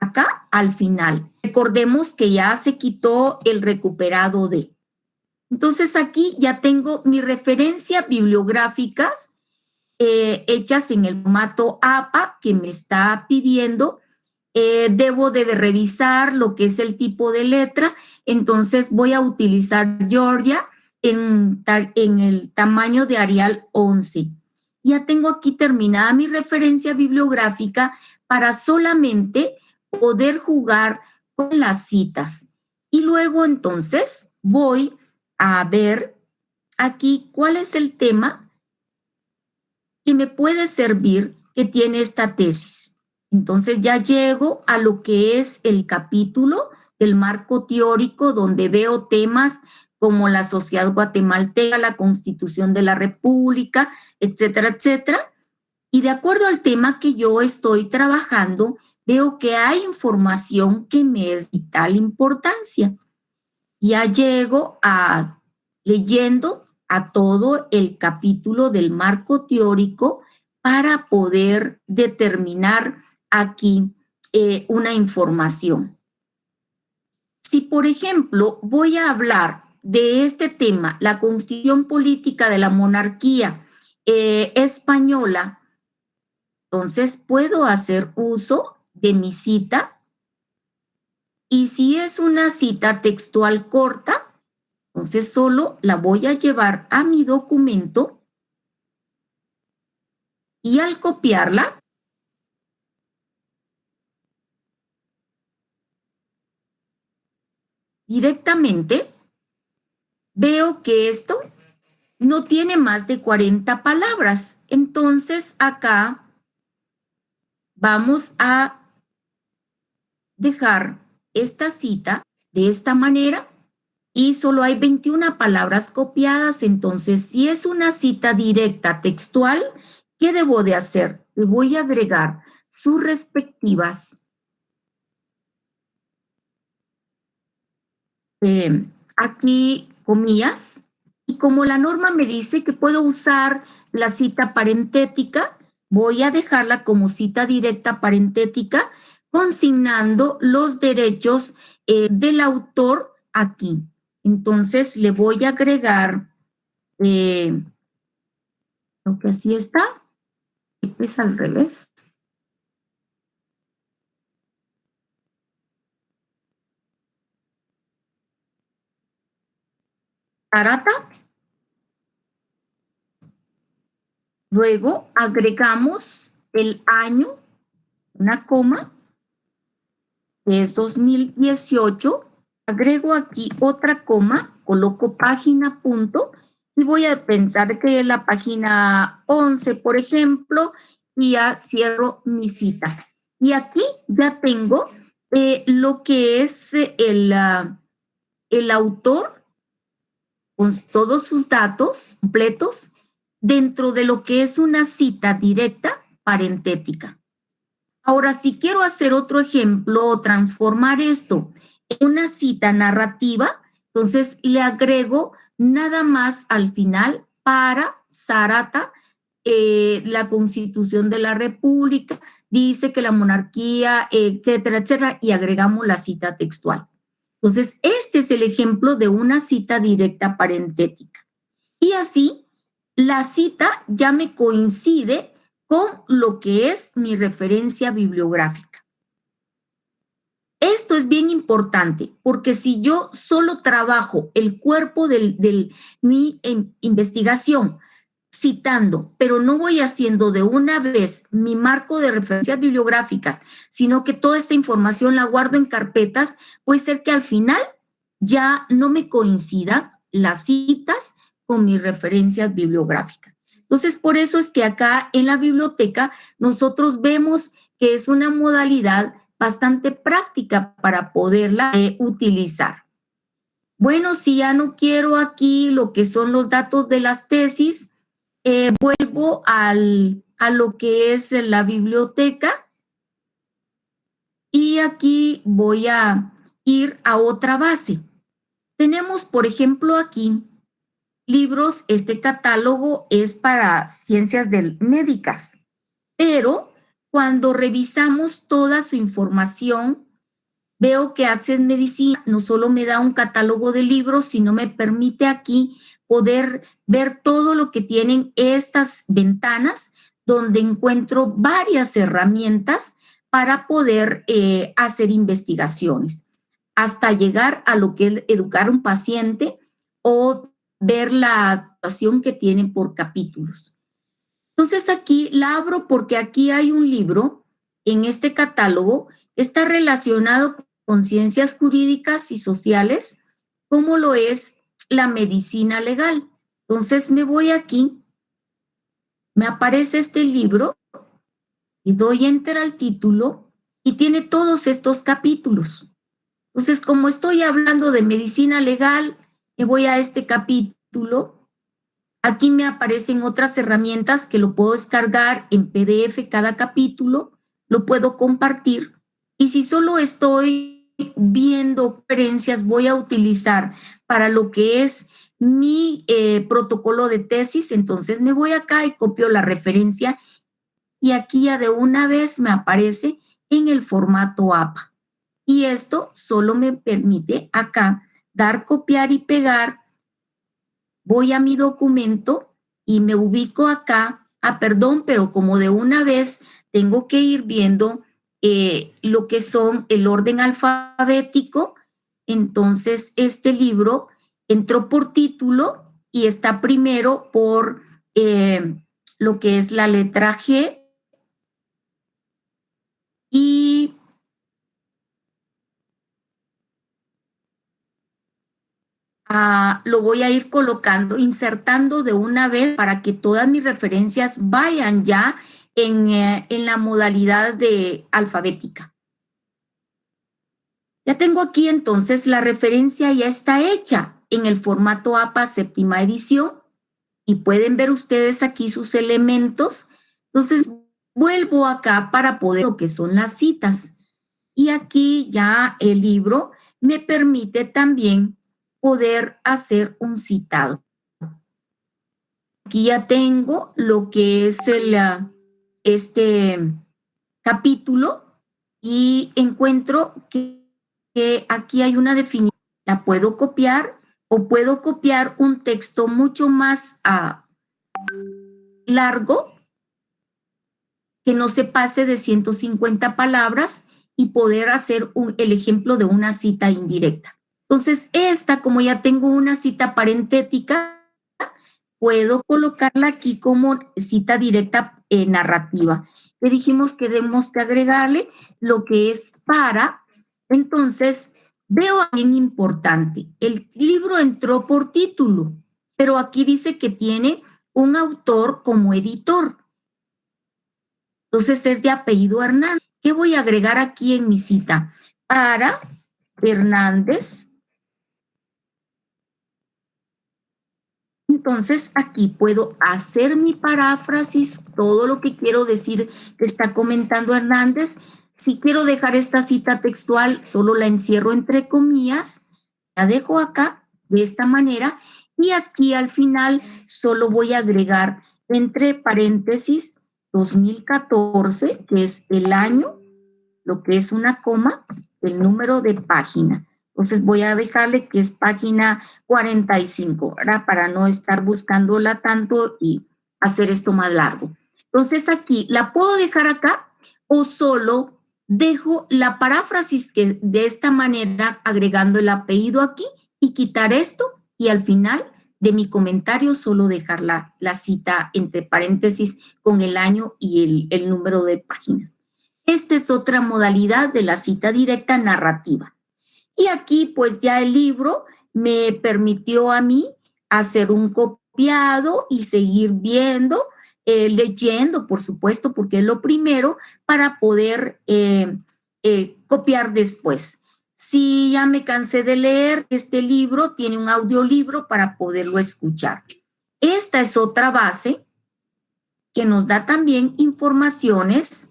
acá al final. Recordemos que ya se quitó el recuperado de. Entonces aquí ya tengo mi referencia bibliográficas eh, hechas en el formato APA que me está pidiendo. Eh, debo de revisar lo que es el tipo de letra, entonces voy a utilizar Georgia en, en el tamaño de Arial 11. Ya tengo aquí terminada mi referencia bibliográfica para solamente poder jugar con las citas. Y luego entonces voy a ver aquí cuál es el tema que me puede servir que tiene esta tesis. Entonces ya llego a lo que es el capítulo del marco teórico donde veo temas como la sociedad guatemalteca, la constitución de la república, etcétera, etcétera. Y de acuerdo al tema que yo estoy trabajando, veo que hay información que me es vital importancia. Ya llego a leyendo a todo el capítulo del marco teórico para poder determinar aquí eh, una información. Si, por ejemplo, voy a hablar de este tema, la constitución política de la monarquía eh, española, entonces puedo hacer uso de mi cita y si es una cita textual corta, entonces solo la voy a llevar a mi documento Y al copiarla, directamente veo que esto no tiene más de 40 palabras. Entonces acá vamos a dejar esta cita de esta manera y solo hay 21 palabras copiadas. Entonces, si es una cita directa textual, ¿qué debo de hacer? Le voy a agregar sus respectivas eh, aquí comillas y como la norma me dice que puedo usar la cita parentética, voy a dejarla como cita directa parentética, consignando los derechos eh, del autor aquí. Entonces le voy a agregar, eh, lo que así está, es al revés. Arata. Luego agregamos el año, una coma, que es 2018. Agrego aquí otra coma, coloco página punto y voy a pensar que es la página 11, por ejemplo, y ya cierro mi cita. Y aquí ya tengo eh, lo que es el, ah, el autor con todos sus datos completos dentro de lo que es una cita directa parentética. Ahora, si quiero hacer otro ejemplo o transformar esto en una cita narrativa, entonces le agrego nada más al final para Sarata, eh, la constitución de la república, dice que la monarquía, etcétera, etcétera, y agregamos la cita textual. Entonces, este es el ejemplo de una cita directa parentética. Y así, la cita ya me coincide con lo que es mi referencia bibliográfica. Esto es bien importante porque si yo solo trabajo el cuerpo de mi em, investigación citando, pero no voy haciendo de una vez mi marco de referencias bibliográficas, sino que toda esta información la guardo en carpetas, puede ser que al final ya no me coincidan las citas con mis referencias bibliográficas. Entonces, por eso es que acá en la biblioteca nosotros vemos que es una modalidad bastante práctica para poderla utilizar. Bueno, si ya no quiero aquí lo que son los datos de las tesis, eh, vuelvo al, a lo que es la biblioteca y aquí voy a ir a otra base. Tenemos, por ejemplo, aquí libros, este catálogo es para ciencias médicas, pero cuando revisamos toda su información, veo que Access Medicina no solo me da un catálogo de libros, sino me permite aquí poder ver todo lo que tienen estas ventanas donde encuentro varias herramientas para poder eh, hacer investigaciones, hasta llegar a lo que es educar un paciente o ver la actuación que tienen por capítulos. Entonces aquí la abro porque aquí hay un libro en este catálogo, está relacionado con ciencias jurídicas y sociales, como lo es la medicina legal. Entonces me voy aquí, me aparece este libro y doy enter al título y tiene todos estos capítulos. Entonces, como estoy hablando de medicina legal, me voy a este capítulo. Aquí me aparecen otras herramientas que lo puedo descargar en PDF cada capítulo, lo puedo compartir. Y si solo estoy viendo conferencias, voy a utilizar para lo que es mi eh, protocolo de tesis, entonces me voy acá y copio la referencia y aquí ya de una vez me aparece en el formato APA. Y esto solo me permite acá dar copiar y pegar. Voy a mi documento y me ubico acá. Ah, perdón, pero como de una vez tengo que ir viendo eh, lo que son el orden alfabético, entonces este libro entró por título y está primero por eh, lo que es la letra G y ah, lo voy a ir colocando, insertando de una vez para que todas mis referencias vayan ya en, eh, en la modalidad de alfabética. Ya tengo aquí entonces la referencia ya está hecha en el formato APA séptima edición y pueden ver ustedes aquí sus elementos. Entonces vuelvo acá para poder lo que son las citas. Y aquí ya el libro me permite también poder hacer un citado. Aquí ya tengo lo que es el, ah, este capítulo y encuentro que, aquí hay una definición. La puedo copiar o puedo copiar un texto mucho más ah, largo que no se pase de 150 palabras y poder hacer el ejemplo de una cita indirecta. Entonces, esta, como ya tengo una cita parentética, puedo colocarla aquí como cita directa eh, narrativa. Le dijimos que debemos que agregarle lo que es para. Entonces, veo bien importante. El libro entró por título, pero aquí dice que tiene un autor como editor. Entonces es de apellido Hernández. ¿Qué voy a agregar aquí en mi cita? Para Hernández. Entonces aquí puedo hacer mi paráfrasis, todo lo que quiero decir que está comentando Hernández. Si quiero dejar esta cita textual, solo la encierro entre comillas, la dejo acá de esta manera y aquí al final solo voy a agregar entre paréntesis 2014, que es el año, lo que es una coma, el número de página. Entonces voy a dejarle que es página 45, ¿verdad? Para no estar buscándola tanto y hacer esto más largo. Entonces aquí, ¿la puedo dejar acá o solo dejo la paráfrasis que de esta manera agregando el apellido aquí y quitar esto y al final de mi comentario solo dejar la, cita entre paréntesis con el año y el, el número de páginas. Esta es otra modalidad de la cita directa narrativa. Y aquí pues ya el libro me permitió a mí hacer un copiado y seguir viendo, eh, leyendo, por supuesto, porque es lo primero para poder eh, eh, copiar después. Si ya me cansé de leer este libro, tiene un audiolibro para poderlo escuchar. Esta es otra base que nos da también informaciones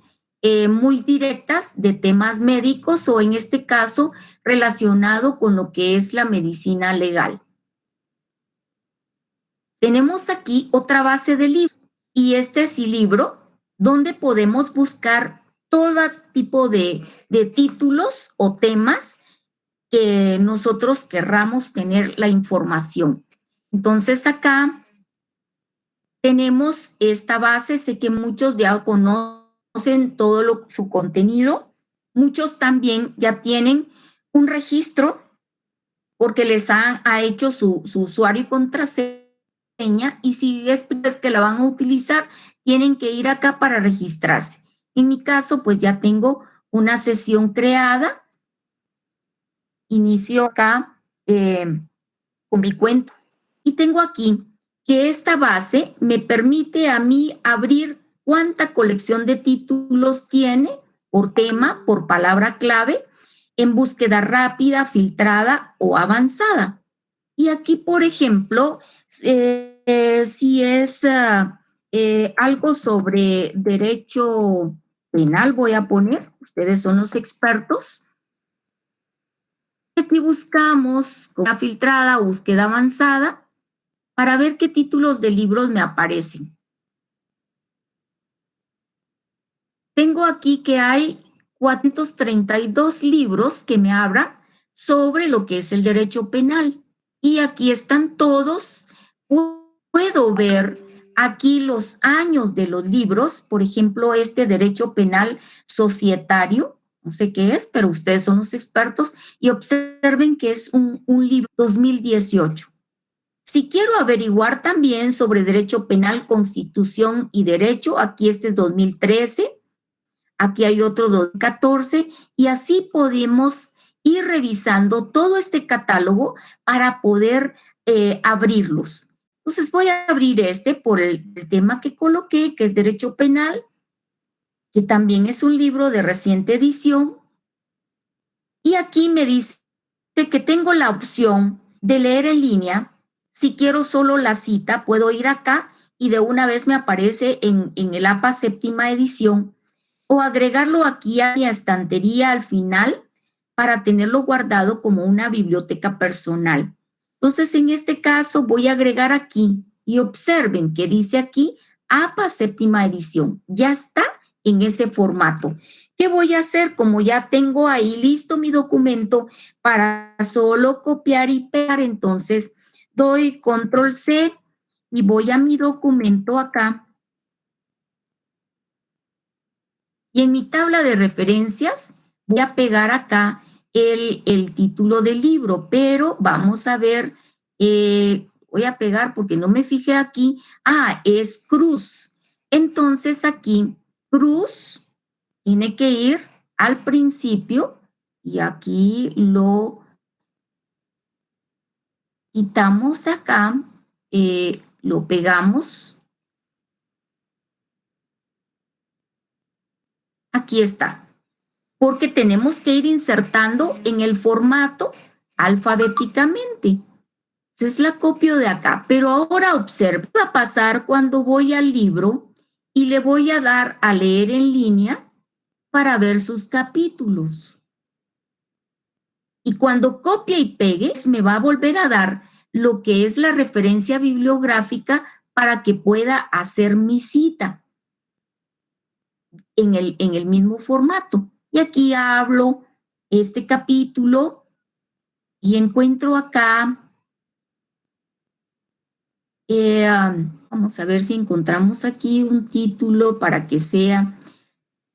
muy directas de temas médicos o en este caso relacionado con lo que es la medicina legal. Tenemos aquí otra base de libros y este es el libro donde podemos buscar todo tipo de, títulos o temas que nosotros querramos tener la información. Entonces acá tenemos esta base, sé que muchos ya conocen todo su contenido, muchos también ya tienen un registro porque les han, ha hecho su, su usuario y contraseña y si es que la van a utilizar, tienen que ir acá para registrarse. En mi caso, pues ya tengo una sesión creada. Inicio acá eh, con mi cuenta. Y tengo aquí que esta base me permite a mí abrir cuánta colección de títulos tiene por tema, por palabra clave, en búsqueda rápida, filtrada o avanzada. Y aquí, por ejemplo, eh, si es ah, eh, algo sobre derecho penal voy a poner, ustedes son los expertos. Aquí buscamos con la filtrada, búsqueda avanzada, para ver qué títulos de libros me aparecen. Tengo aquí que hay 432 libros que me abran sobre lo que es el derecho penal. Y aquí están todos. Puedo ver aquí los años de los libros, por ejemplo, este derecho penal societario, no sé qué es, pero ustedes son los expertos y observen que es un, un libro 2018. Si quiero averiguar también sobre derecho penal, constitución y derecho, aquí este es 2013, aquí hay otro 2014, y así podemos ir revisando todo este catálogo para poder eh, abrirlos. Entonces voy a abrir este por el, tema que coloqué, que es derecho penal, que también es un libro de reciente edición. Y aquí me dice que tengo la opción de leer en línea. Si quiero solo la cita, puedo ir acá y de una vez me aparece en el APA séptima edición o agregarlo aquí a mi estantería al final para tenerlo guardado como una biblioteca personal. Entonces, en este caso voy a agregar aquí y observen que dice aquí APA séptima edición. Ya está en ese formato. ¿Qué voy a hacer? Como ya tengo ahí listo mi documento para solo copiar y pegar, entonces doy control C y voy a mi documento acá. Y en mi tabla de referencias voy a pegar acá el, título del libro, pero vamos a ver, eh, voy a pegar porque no me fijé aquí. Ah, es cruz. Entonces aquí cruz tiene que ir al principio y aquí lo quitamos acá, eh, lo pegamos. Aquí está, porque tenemos que ir insertando en el formato alfabéticamente. Es la copio de acá, pero ahora observa, va a pasar cuando voy al libro y le voy a dar a leer en línea para ver sus capítulos. Y cuando copie y pegue, me va a volver a dar lo que es la referencia bibliográfica para que pueda hacer mi cita en el, en el mismo formato. Y aquí hablo este capítulo y encuentro acá eh, Vamos a ver si encontramos aquí un título para que sea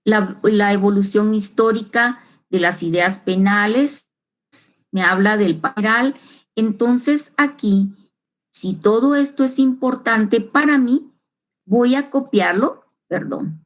la, evolución histórica de las ideas penales. Me habla del penal. Entonces aquí, si todo esto es importante para mí, voy a copiarlo, perdón,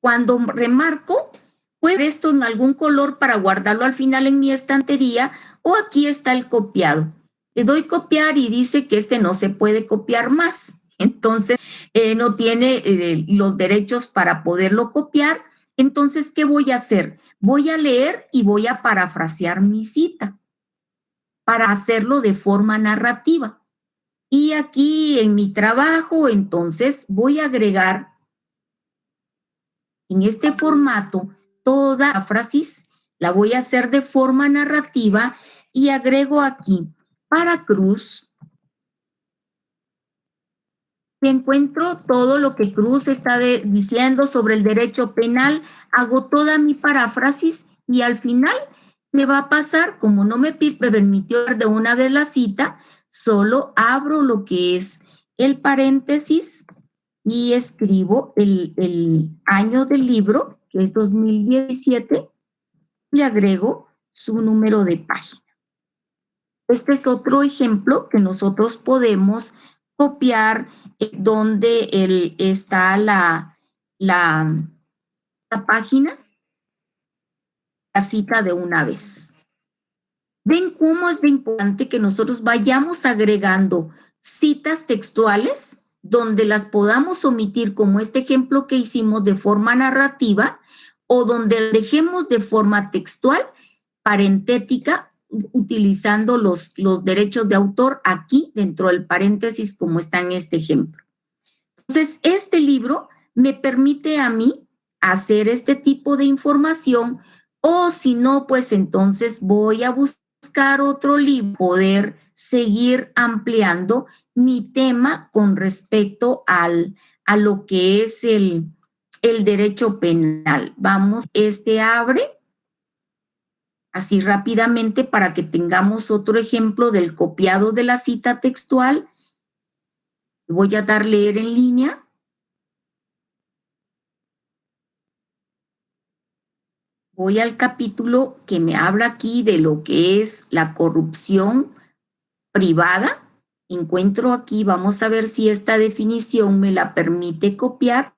Cuando remarco, puedo esto en algún color para guardarlo al final en mi estantería o aquí está el copiado. Le doy copiar y dice que este no se puede copiar más. Entonces, eh, no tiene eh, los derechos para poderlo copiar. Entonces, ¿qué voy a hacer? Voy a leer y voy a parafrasear mi cita para hacerlo de forma narrativa. Y aquí en mi trabajo, entonces, voy a agregar en este formato, toda frase la voy a hacer de forma narrativa y agrego aquí para Cruz. Encuentro todo lo que Cruz está diciendo sobre el derecho penal, hago toda mi paráfrasis y al final me va a pasar, como no me permitió de una vez la cita, solo abro lo que es el paréntesis y escribo el, año del libro, que es 2017, y agrego su número de página. Este es otro ejemplo que nosotros podemos copiar donde el, está la, la, la página, la cita de una vez. ¿Ven cómo es de importante que nosotros vayamos agregando citas textuales donde las podamos omitir, como este ejemplo que hicimos de forma narrativa, o donde dejemos de forma textual, parentética, utilizando los, los derechos de autor aquí dentro del paréntesis, como está en este ejemplo. Entonces, este libro me permite a mí hacer este tipo de información, o si no, pues entonces voy a buscar otro libro, poder seguir ampliando mi tema con respecto al, a lo que es el, el derecho penal. Vamos, este abre así rápidamente para que tengamos otro ejemplo del copiado de la cita textual. Voy a dar leer en línea. Voy al capítulo que me habla aquí de lo que es la corrupción privada. Encuentro aquí, vamos a ver si esta definición me la permite copiar.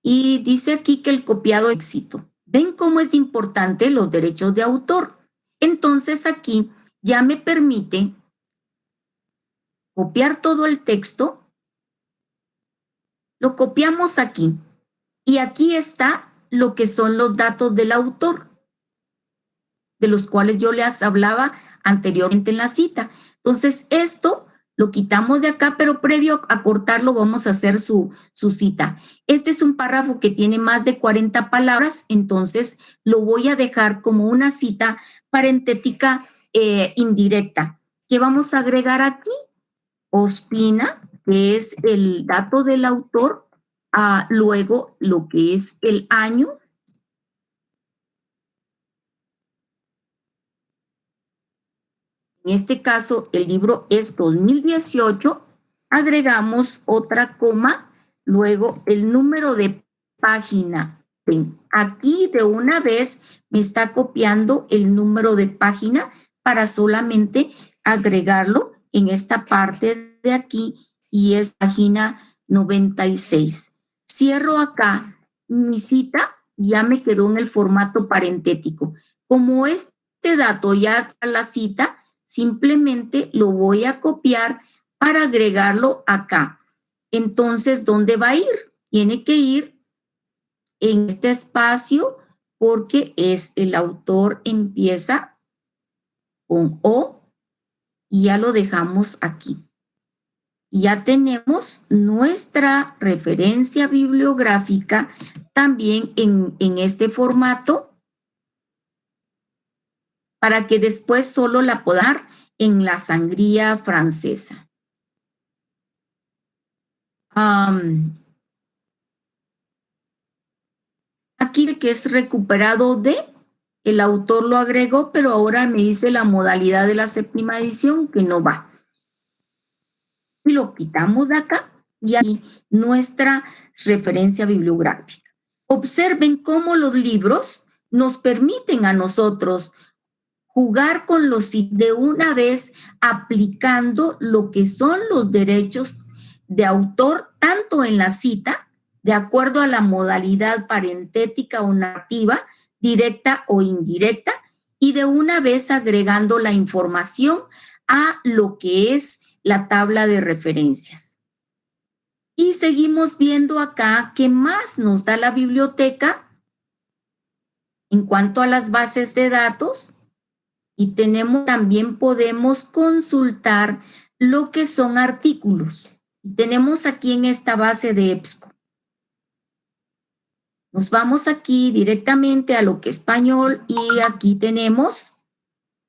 Y dice aquí que el copiado éxito. ¿Ven cómo es importante los derechos de autor? Entonces aquí ya me permite copiar todo el texto. Lo copiamos aquí. Y aquí está lo que son los datos del autor, de los cuales yo les hablaba anteriormente en la cita. Entonces, esto lo quitamos de acá, pero previo a cortarlo vamos a hacer su, su cita. Este es un párrafo que tiene más de 40 palabras, entonces lo voy a dejar como una cita parentética eh, indirecta. ¿Qué vamos a agregar aquí? Ospina, que es el dato del autor, luego lo que es el año, en este caso el libro es 2018, agregamos otra coma, luego el número de página. Aquí de una vez me está copiando el número de página para solamente agregarlo en esta parte de aquí y es página 96. Cierro acá mi cita, ya me quedó en el formato parentético. Como este dato ya está la cita, simplemente lo voy a copiar para agregarlo acá. Entonces, ¿dónde va a ir? Tiene que ir en este espacio porque es el autor empieza con O y ya lo dejamos aquí. Ya tenemos nuestra referencia bibliográfica también en, en este formato para que después solo la pueda dar en la sangría francesa. aquí que es recuperado de, el autor lo agregó, pero ahora me dice la modalidad de la séptima edición que no va. Y lo quitamos de acá y aquí nuestra referencia bibliográfica. Observen cómo los libros nos permiten a nosotros jugar con los de una vez aplicando lo que son los derechos de autor tanto en la cita, de acuerdo a la modalidad parentética o nativa, directa o indirecta, y de una vez agregando la información a lo que es la tabla de referencias. Y seguimos viendo acá qué más nos da la biblioteca en cuanto a las bases de datos y tenemos también podemos consultar lo que son artículos. Tenemos aquí en esta base de EBSCO. Nos vamos aquí directamente a lo que es español y aquí tenemos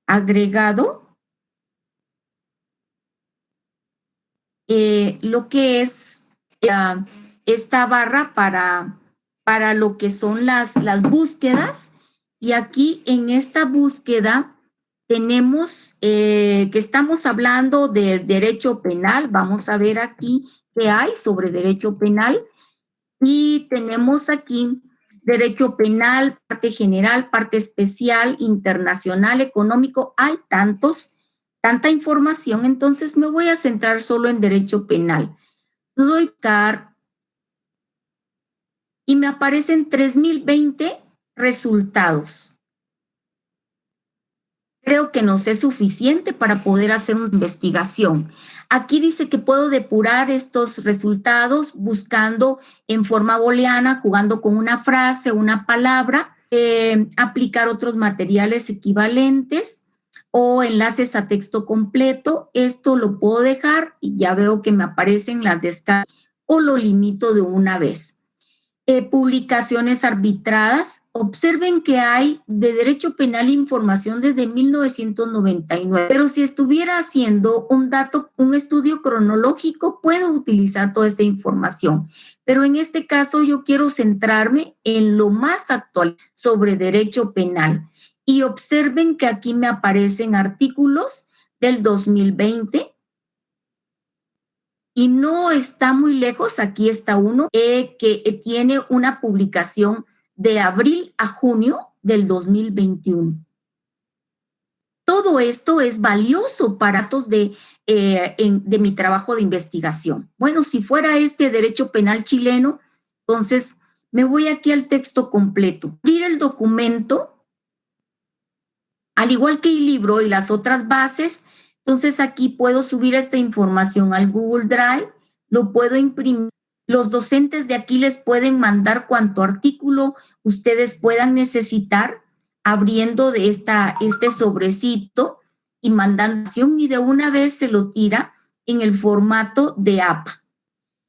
agregado eh, lo que es eh, esta barra para, para lo que son las, las búsquedas. Y aquí en esta búsqueda tenemos eh, que estamos hablando del derecho penal. Vamos a ver aquí qué hay sobre derecho penal. Y tenemos aquí derecho penal, parte general, parte especial, internacional, económico. Hay tantos, tanta información. Entonces me voy a centrar solo en derecho penal. Doy car y me aparecen 3020 resultados creo que no es suficiente para poder hacer una investigación. Aquí dice que puedo depurar estos resultados buscando en forma booleana, jugando con una frase, una palabra, eh, aplicar otros materiales equivalentes o enlaces a texto completo. Esto lo puedo dejar y ya veo que me aparecen las descargas o lo limito de una vez. Eh, publicaciones arbitradas. Observen que hay de derecho penal información desde 1999, pero si estuviera haciendo un dato, un estudio cronológico, puedo utilizar toda esta información. Pero en este caso yo quiero centrarme en lo más actual sobre derecho penal. Y observen que aquí me aparecen artículos del 2020, y no está muy lejos, aquí está uno, eh, que tiene una publicación de abril a junio del 2021. Todo esto es valioso para datos de, eh, de mi trabajo de investigación. Bueno, si fuera este derecho penal chileno, entonces me voy aquí al texto completo. Abrir el documento, al igual que el libro y las otras bases, entonces aquí puedo subir esta información al Google Drive, lo puedo imprimir. Los docentes de aquí les pueden mandar cuanto artículo ustedes puedan necesitar abriendo de esta, este sobrecito y mandando y de una vez se lo tira en el formato de APA.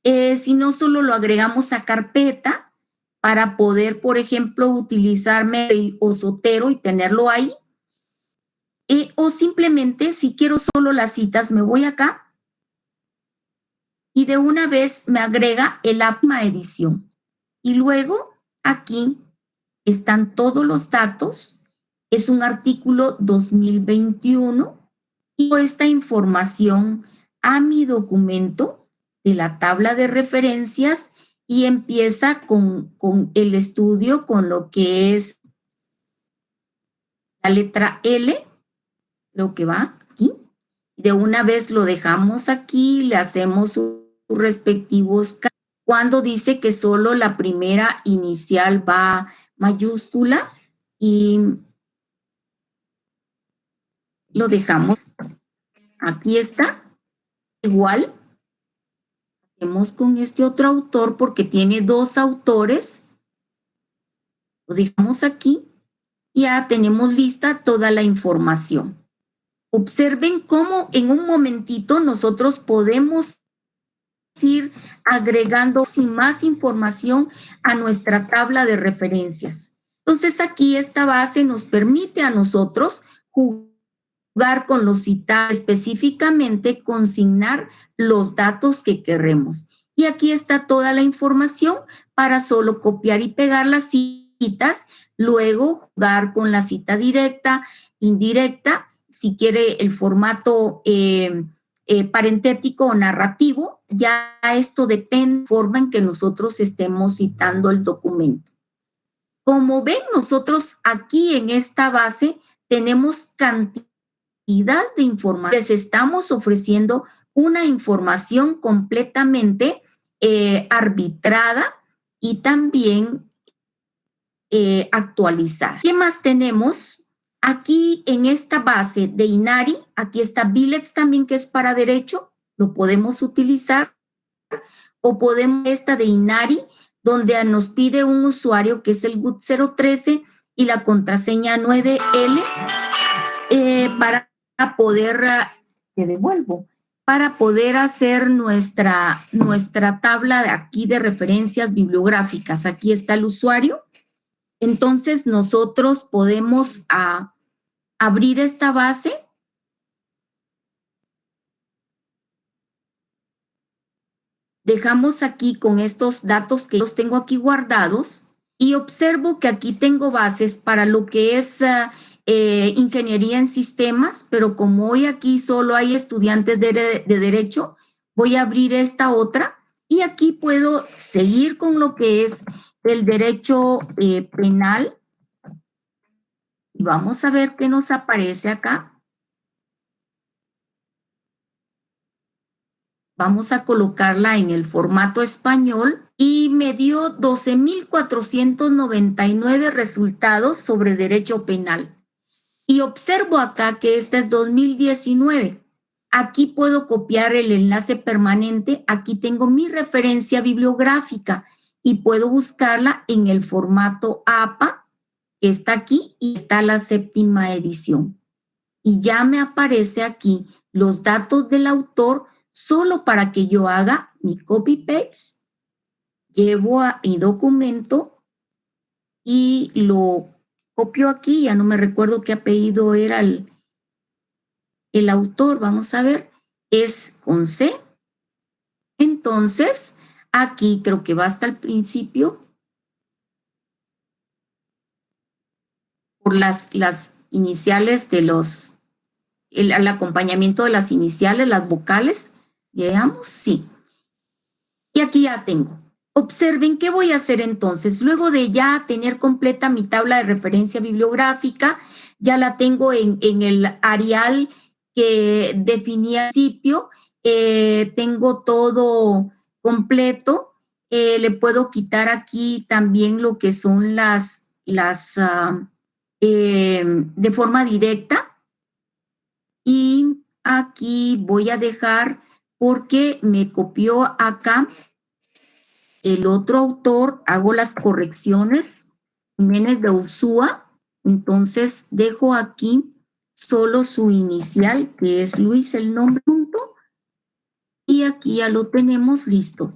Eh, si no, solo lo agregamos a carpeta para poder, por ejemplo, utilizar mail o sotero y tenerlo ahí. O simplemente, si quiero solo las citas, me voy acá y de una vez me agrega el APMA edición. Y luego aquí están todos los datos. Es un artículo 2021 y esta información a mi documento de la tabla de referencias y empieza con, con el estudio con lo que es la letra L, lo que va aquí. De una vez lo dejamos aquí, le hacemos sus respectivos cuando dice que solo la primera inicial va mayúscula y lo dejamos. Aquí está. Igual hacemos con este otro autor porque tiene dos autores. Lo dejamos aquí. Ya tenemos lista toda la información. Observen cómo en un momentito nosotros podemos ir agregando sin más información a nuestra tabla de referencias. Entonces aquí esta base nos permite a nosotros jugar con los citados, específicamente consignar los datos que queremos. Y aquí está toda la información para solo copiar y pegar las citas, luego jugar con la cita directa, indirecta, si quiere el formato eh, eh, parentético o narrativo, ya esto depende de la forma en que nosotros estemos citando el documento. Como ven, nosotros aquí en esta base tenemos cantidad de información. Les estamos ofreciendo una información completamente eh, arbitrada y también actualizada. ¿Qué más tenemos? Aquí en esta base de INARI, aquí está Bilex también que es para derecho, lo podemos utilizar. O podemos esta de INARI, donde nos pide un usuario que es el GUT 013 y la contraseña 9L eh, para poder, te devuelvo, para poder hacer nuestra, nuestra tabla de aquí de referencias bibliográficas. Aquí está el usuario. Entonces nosotros podemos a, abrir esta base. Dejamos aquí con estos datos que los tengo aquí guardados y observo que aquí tengo bases para lo que es ah, eh, ingeniería en sistemas, pero como hoy aquí solo hay estudiantes de, derecho, voy a abrir esta otra y aquí puedo seguir con lo que es el derecho eh, penal y vamos a ver qué nos aparece acá. Vamos a colocarla en el formato español y me dio 12.499 resultados sobre derecho penal. Y observo acá que esta es 2019. Aquí puedo copiar el enlace permanente. Aquí tengo mi referencia bibliográfica y puedo buscarla en el formato APA está aquí y está la séptima edición. Y ya me aparece aquí los datos del autor solo para que yo haga mi copy-paste, llevo a mi documento y lo copio aquí, ya no me recuerdo qué apellido era el, el autor, vamos a ver, es con C. Entonces, aquí creo que va hasta el principio, por las, las iniciales de los, el, acompañamiento de las iniciales, las vocales, veamos, sí. Y aquí ya tengo. Observen qué voy a hacer entonces. Luego de ya tener completa mi tabla de referencia bibliográfica, ya la tengo en, el Arial que definí al principio, eh, tengo todo completo. Eh, le puedo quitar aquí también lo que son las, las ah, eh, de forma directa. Y aquí voy a dejar porque me copió acá el otro autor, hago las correcciones, Jiménez de Ursúa, entonces dejo aquí solo su inicial, que es Luis el nombre punto, y aquí ya lo tenemos listo.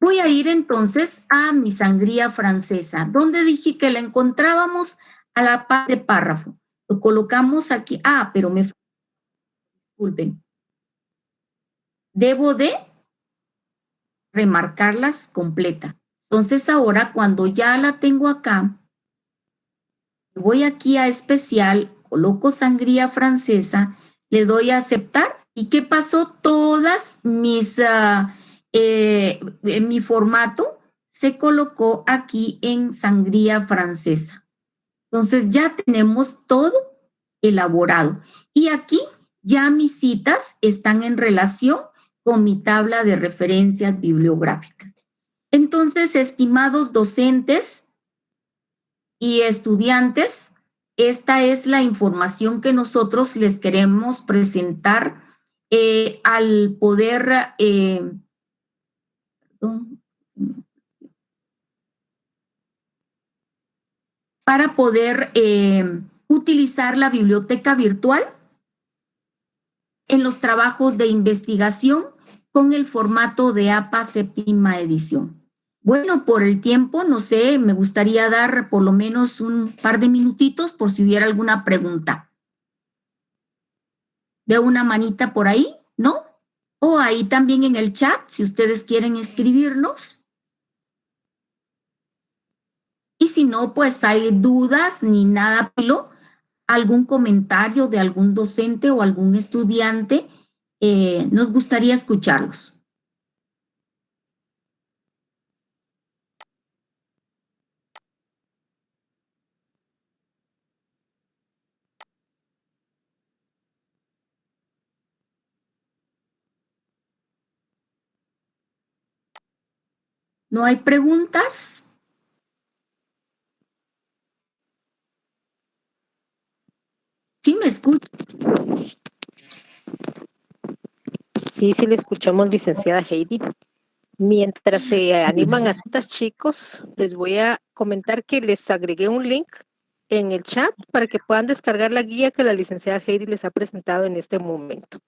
Voy a ir entonces a mi sangría francesa, donde dije que la encontrábamos a la par de párrafo. Lo colocamos aquí. Ah, pero me... Disculpen. Debo de remarcarlas completa. Entonces ahora cuando ya la tengo acá, voy aquí a especial, coloco sangría francesa, le doy a aceptar y ¿qué pasó? Todas mis, uh, en mi formato se colocó aquí en sangría francesa. Entonces ya tenemos todo elaborado. Y aquí ya mis citas están en relación con mi tabla de referencias bibliográficas. Entonces, estimados docentes y estudiantes, esta es la información que nosotros les queremos presentar eh, al poder, eh, para poder eh, utilizar la biblioteca virtual en los trabajos de investigación con el formato de APA séptima edición. Bueno, por el tiempo, no sé, me gustaría dar por lo menos un par de minutitos por si hubiera alguna pregunta. Veo una manita por ahí, ¿no? O ahí también en el chat, si ustedes quieren escribirnos. Y si no, pues hay dudas ni nada, pero algún comentario de algún docente o algún estudiante, eh, nos gustaría escucharlos. ¿No hay preguntas? ¿Sí me escucha? Sí, sí le escuchamos, licenciada Heidi. Mientras se animan a estos chicos, les voy a comentar que les agregué un link en el chat para que puedan descargar la guía que la licenciada Heidi les ha presentado en este momento.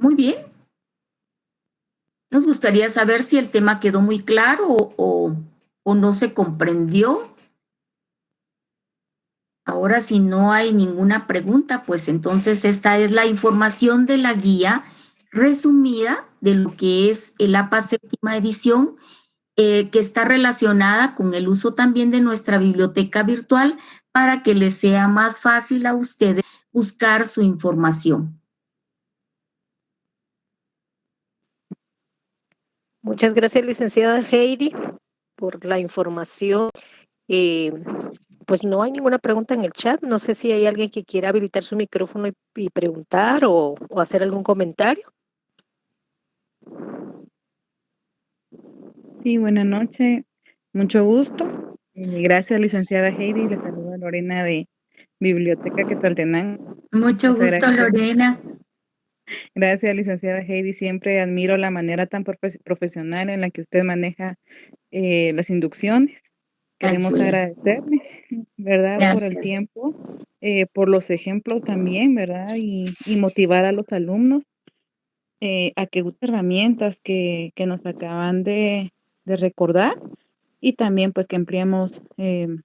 Muy bien. Nos gustaría saber si el tema quedó muy claro o, o no se comprendió Ahora, si no hay ninguna pregunta, pues entonces esta es la información de la guía resumida de lo que es el APA séptima edición, eh, que está relacionada con el uso también de nuestra biblioteca virtual para que les sea más fácil a ustedes buscar su información. Muchas gracias, licenciada Heidi, por la información. Eh, pues no hay ninguna pregunta en el chat. No sé si hay alguien que quiera habilitar su micrófono y, preguntar o, hacer algún comentario. Sí, buenas noches. Mucho gusto. Gracias, licenciada Heidi. Le saludo a Lorena de Biblioteca Quetzaltenango. Mucho gusto, Lorena. Gracias, licenciada Heidi. Siempre admiro la manera tan profesional en la que usted maneja eh, las inducciones. Queremos agradecerle, ¿verdad? Por el tiempo, eh, por los ejemplos también, ¿verdad? Y, motivar a los alumnos eh, a que usen herramientas que, nos acaban de, recordar y también pues que empleemos em,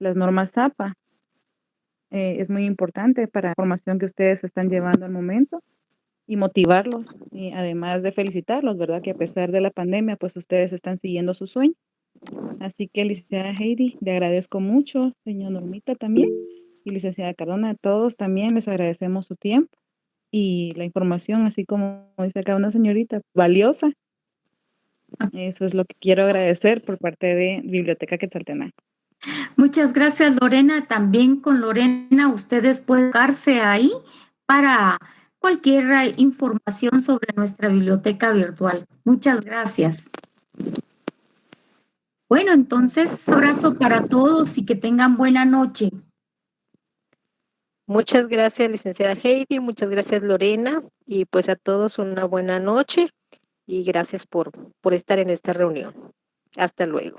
las normas ZAPA. Eh, es muy importante para la formación que ustedes están llevando al momento y motivarlos y además de felicitarlos, ¿verdad? Que a pesar de la pandemia, pues ustedes están siguiendo su sueño. Así que, licenciada Heidi, le agradezco mucho, señor Normita también, y licenciada Cardona, a todos también les agradecemos su tiempo y la información, así como dice acá una señorita, valiosa. Eso es lo que quiero agradecer por parte de Biblioteca Quetzaltenango. Muchas gracias, Lorena. También con Lorena ustedes pueden buscarse ahí para cualquier información sobre nuestra biblioteca virtual. Muchas gracias. Bueno, entonces, abrazo para todos y que tengan buena noche. Muchas gracias, licenciada Heidi. Muchas gracias, Lorena. Y pues a todos una buena noche y gracias por, por estar en esta reunión. Hasta luego.